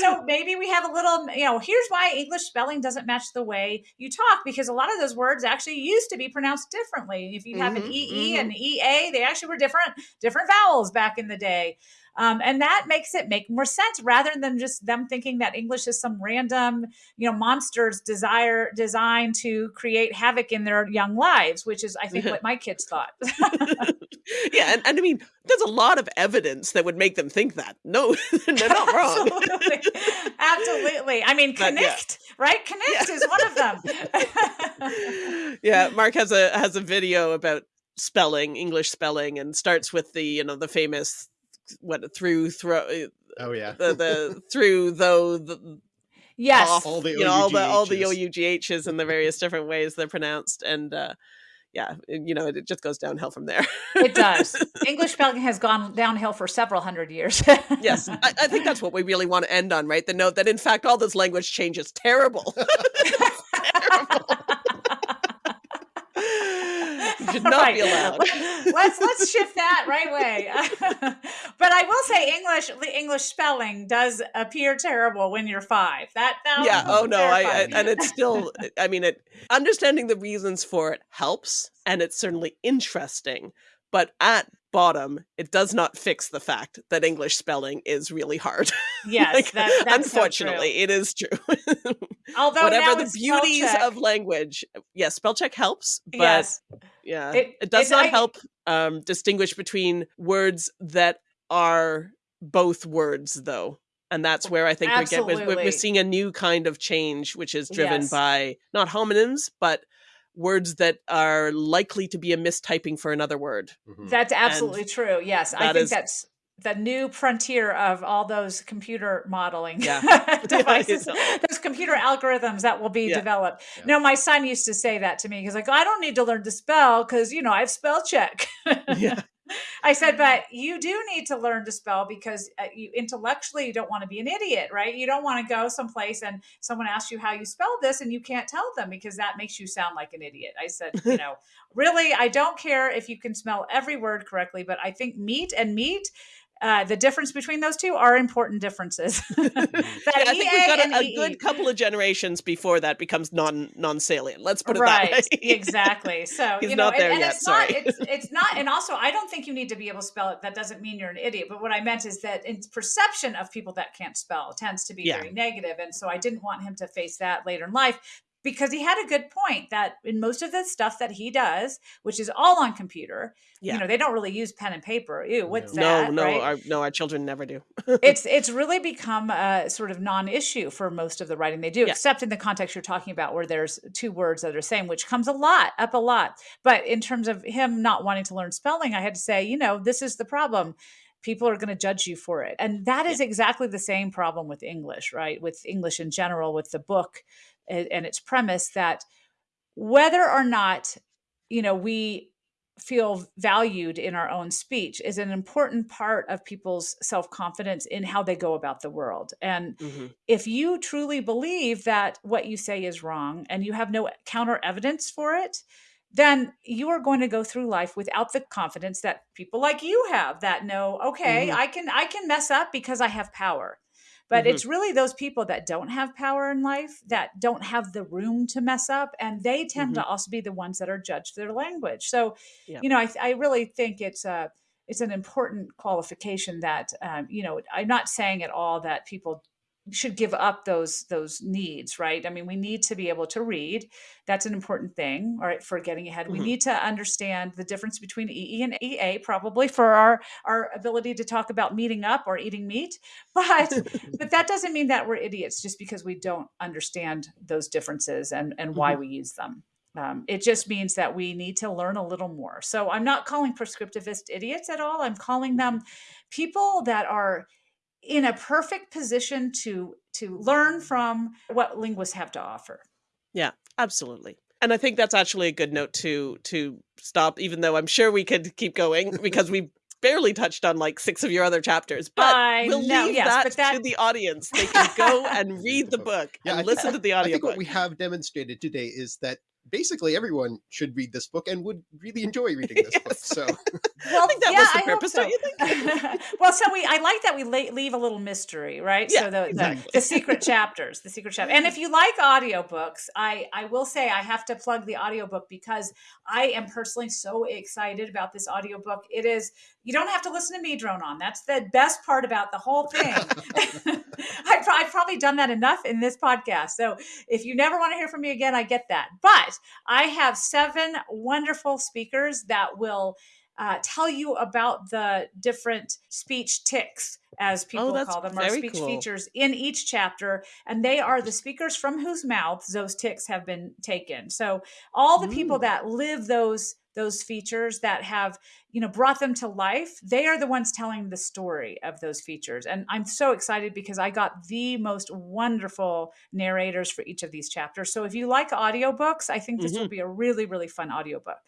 so maybe we have a little, you know, here's why English spelling doesn't match the way you talk, because a lot of those words actually used to be pronounced differently. If you have mm-hmm, an EE mm-hmm. and EA, they actually were different, different vowels back in the day. Um, and that makes it make more sense rather than just them thinking that English is some random, you know, monster's desire designed to create havoc in their young lives, which is, I think, [LAUGHS] what my kids thought. [LAUGHS] yeah, and, and I mean, there's a lot of evidence that would make them think that. No, [LAUGHS] they're not wrong. Absolutely. Absolutely. I mean, yeah. connect, right? Connect is one of them. yeah, Mark has a has a video about spelling, English spelling, and starts with the you know the famous what through throw Oh yeah. the the [LAUGHS] through though the yes. off, All the you know all the all the OUGHs. oughs and the various [LAUGHS] different ways they're pronounced, and uh, yeah, you know it, it just goes downhill from there. It does. [LAUGHS] English spelling has gone downhill for several hundred years. yes, I, I think that's what we really want to end on, right? The note that in fact all this language change is terrible. You should not be allowed. let's let's shift that right way. [LAUGHS] but I will say English the English spelling does appear terrible when you're five. That, that yeah oh no I, I and it's still i mean it understanding the reasons for it helps and it's certainly interesting but at bottom it does not fix the fact that english spelling is really hard [LAUGHS] yes, Like, that, that's so unfortunately true. it is true [LAUGHS] Although whatever the beauties check- of language yes spell check helps but yes, yeah It- it, does not I- help um distinguish between words that are both words though and that's where i think we get we're, we're- we're seeing a new kind of change which is driven Yes. by not homonyms but words that are likely to be a mistyping for another word Mhm. that's absolutely true. Yes, I think is- that's the new frontier of all those computer modeling Yeah. [LAUGHS] [LAUGHS] devices, Yeah. [LAUGHS] those computer algorithms that will be Yeah. developed. Yeah. No, my son used to say that to me. He's like, I don't need to learn to spell because you know I have spell check. yeah I said, but you do need to learn to spell because uh, you intellectually you don't want to be an idiot, right? You don't want to go someplace and someone asks you how you spell this and you can't tell them because that makes you sound like an idiot. I said, [LAUGHS] you know, really, I don't care if you can spell every word correctly, but I think meat and meat. Uh, the difference between those two are important differences. [LAUGHS] Yeah, I think we've got a, a good couple of generations before that becomes non non salient. Let's put it right that way. [LAUGHS] exactly so He's you know not there and, and yet, it's not sorry. it's, it's not [LAUGHS] and also i don't think you need to be able to spell it that doesn't mean you're an idiot but what i meant is that in perception of people that can't spell tends to be Yeah. very negative and so i didn't want him to face that later in life because he had a good point that in most of the stuff that he does which is all on computer Yeah. you know they don't really use pen and paper ew what's no, that no, right? our, no, our children never do. [LAUGHS] it's it's really become a sort of non-issue for most of the writing they do, Yeah. except in the context you're talking about where there's two words that are the same, which comes a lot up a lot. But in terms of him not wanting to learn spelling, I had to say, you know, this is the problem. People are going to judge you for it, and that is exactly the same problem with English, right? With English in general, with the book and, its premise that whether or not you know we feel valued in our own speech is an important part of people's self-confidence in how they go about the world and Mhm. if you truly believe that what you say is wrong and you have no counter evidence for it then you are going to go through life without the confidence that people like you have that know okay Mhm. i can i can mess up because i have power but Mhm. it's really those people that don't have power in life that don't have the room to mess up and they tend to also be the ones that are judged for their language so Yeah. you know I, I really think it's a it's an important qualification that um, you know i'm not saying at all that people should give up those those needs right? I mean we need to be able to read. That's an important thing all right for getting ahead. We Mhm. need to understand the difference between ee and ea probably for our our ability to talk about meeting up or eating meat. [LAUGHS] But but that doesn't mean that we're idiots just because we don't understand those differences and and why we use them. Um, it just means that we need to learn a little more. So i'm not calling prescriptivist idiots at all. I'm calling them people that are in a perfect position to to learn from what linguists have to offer Yeah, absolutely. And I think that's actually a good note to to stop, even though I'm sure we could keep going [LAUGHS] because we barely touched on like six of your other chapters. But I we'll know, leave yes, that, but to the audience. They can go [LAUGHS] and read the [LAUGHS] book Yeah, I and think- listen to the audio. I think audiobook. what we have demonstrated today is that basically everyone should read this book and would really enjoy [LAUGHS] reading this book. So [LAUGHS] Well, I think that yeah, was the I hope purpose, so. don't you [LAUGHS] well, so we I like that we leave a little mystery, right? Yeah, so the, exactly. the the secret chapters, the secret chapter. And if you like audiobooks, I I will say I have to plug the audiobook because I am personally so excited about this audiobook. It is you don't have to listen to me drone on. That's the best part about the whole thing. [LAUGHS] I've, I've probably done that enough in this podcast. So if you never want to hear from me again, I get that. But I have seven wonderful speakers that will uh, tell you about the different speech ticks, as people that's call them, or speech cool. features in each chapter. And they are the speakers from whose mouths those ticks have been taken. So all the people Mm. that live those those features that have you know brought them to life they are the ones telling the story of those features and i'm so excited because i got the most wonderful narrators for each of these chapters so if you like audiobooks i think this Mm-hmm. will be a really really fun audiobook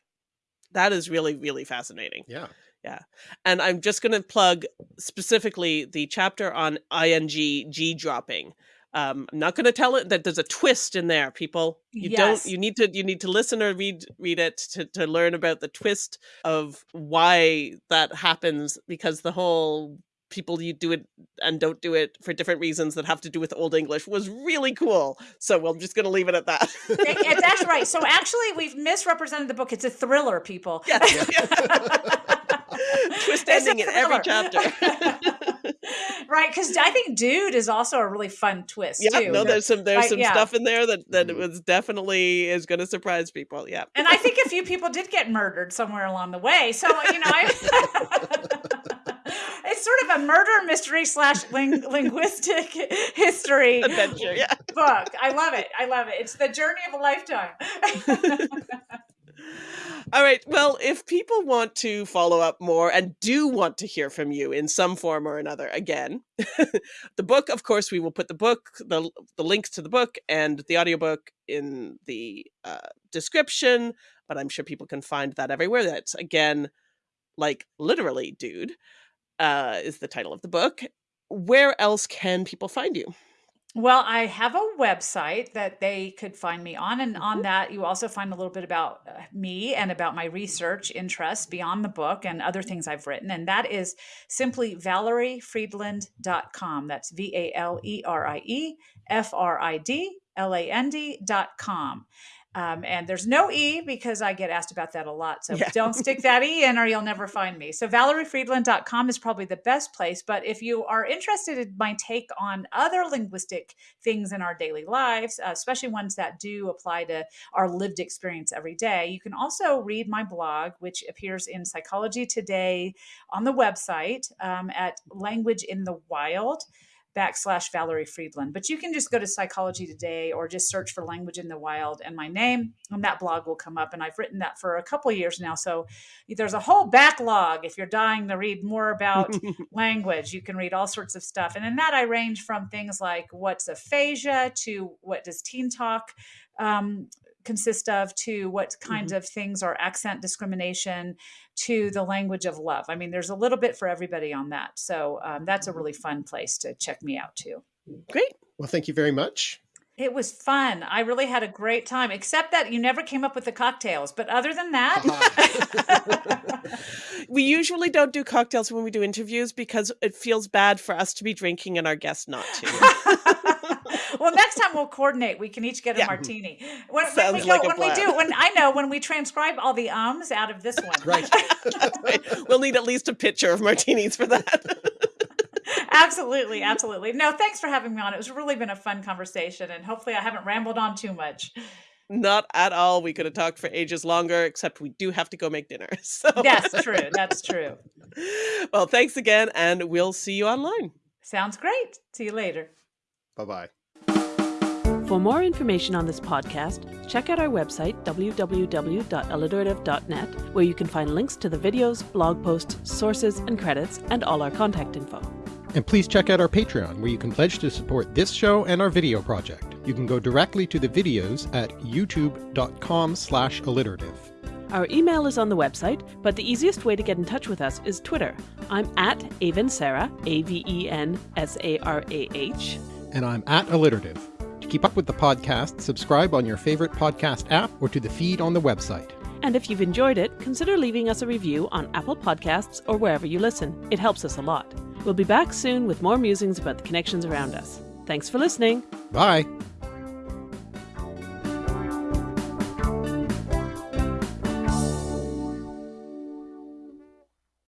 That is really, really fascinating. Yeah. Yeah. And I'm just going to plug specifically the chapter on ing G dropping. Um, I'm not going to tell it that there's a twist in there, people. You Yes. don't. You need to. You need to listen or read read it to to learn about the twist of why that happens. Because the whole people you do it and don't do it for different reasons that have to do with Old English was really cool. So well, I'm just going to leave it at that. That's right so [LAUGHS] actually we've misrepresented the book it's a thriller people Yes. [LAUGHS] [LAUGHS] [LAUGHS] Twist It's ending in every chapter. [LAUGHS] [LAUGHS] right because i think dude is also a really fun twist yeah, too no, there's some there's Right, some yeah. stuff in there that that Mhm. was definitely is going to surprise people. Yeah. and I think a few people did get murdered somewhere along the way. So you know, I, it's sort of a murder mystery slash ling- linguistic history Adventure. Yeah. book. I love it. I love it. It's the journey of a lifetime. All right. Well, if people want to follow up more and do want to hear from you in some form or another, again, [LAUGHS] the book, of course, we will put the book, the the links to the book and the audiobook in the uh, description. But I'm sure people can find that everywhere. That's again, like literally, dude, uh, is the title of the book. Where else can people find you? Well, I have a website that they could find me on, and on that, you also find a little bit about uh, me and about my research interests beyond the book and other things I've written. And that is simply valeriefridland.com. That's V A L E R I E F R I D L A N D.com. Um, and there's no E because I get asked about that a lot. So Yeah. don't stick that E in or you'll never find me. So valeriefridland.com is probably the best place. But if you are interested in my take on other linguistic things in our daily lives, uh, especially ones that do apply to our lived experience every day, you can also read my blog, which appears in Psychology Today on the website um, at Language in the Wild backslash Valerie Fridland. But you can just go to Psychology Today or just search for Language in the Wild and my name, and that blog will come up. And I've written that for a couple of years now. So there's a whole backlog if you're dying to read more about [LAUGHS] language. You can read all sorts of stuff. And in that, I range from things like what's aphasia to what does teen talk um, consist of to what kinds mm-hmm. of things are accent discrimination to the mm-hmm. language of love. I mean, there's a little bit for everybody on that. So um, that's a mm-hmm. really fun place to check me out too. Great. Well, thank you very much. It was fun. I really had a great time, except that you never came up with the cocktails. But other than that, [LAUGHS] [LAUGHS] we usually don't do cocktails when we do interviews because it feels bad for us to be drinking and our guests not to. [LAUGHS] well, next time we'll coordinate. We can each get a Yeah. martini. When, when we go, like a when we do, when I know when we transcribe all the ums out of this one, Right. That's [LAUGHS] right. We'll need at least a pitcher of martinis for that. [LAUGHS] absolutely, absolutely. No, thanks for having me on. It was really been a fun conversation, and hopefully, I haven't rambled on too much. not at all. We could have talked for ages longer, except we do have to go make dinner. [LAUGHS] So That's true. That's true. well, thanks again, and we'll see you online. Sounds great. See you later. Bye bye. For more information on this podcast, check out our website, www.alliterative.net, where you can find links to the videos, blog posts, sources, and credits, and all our contact info. And please check out our Patreon, where you can pledge to support this show and our video project. You can go directly to the videos at youtube.com slash alliterative. Our email is on the website, but the easiest way to get in touch with us is Twitter. I'm at Aven Sarah, A V E N S A R A H. And I'm at alliterative. To keep up with the podcast, subscribe on your favorite podcast app or to the feed on the website. And if you've enjoyed it, consider leaving us a review on Apple Podcasts or wherever you listen. It helps us a lot. We'll be back soon with more musings about the connections around us. Thanks for listening. Bye!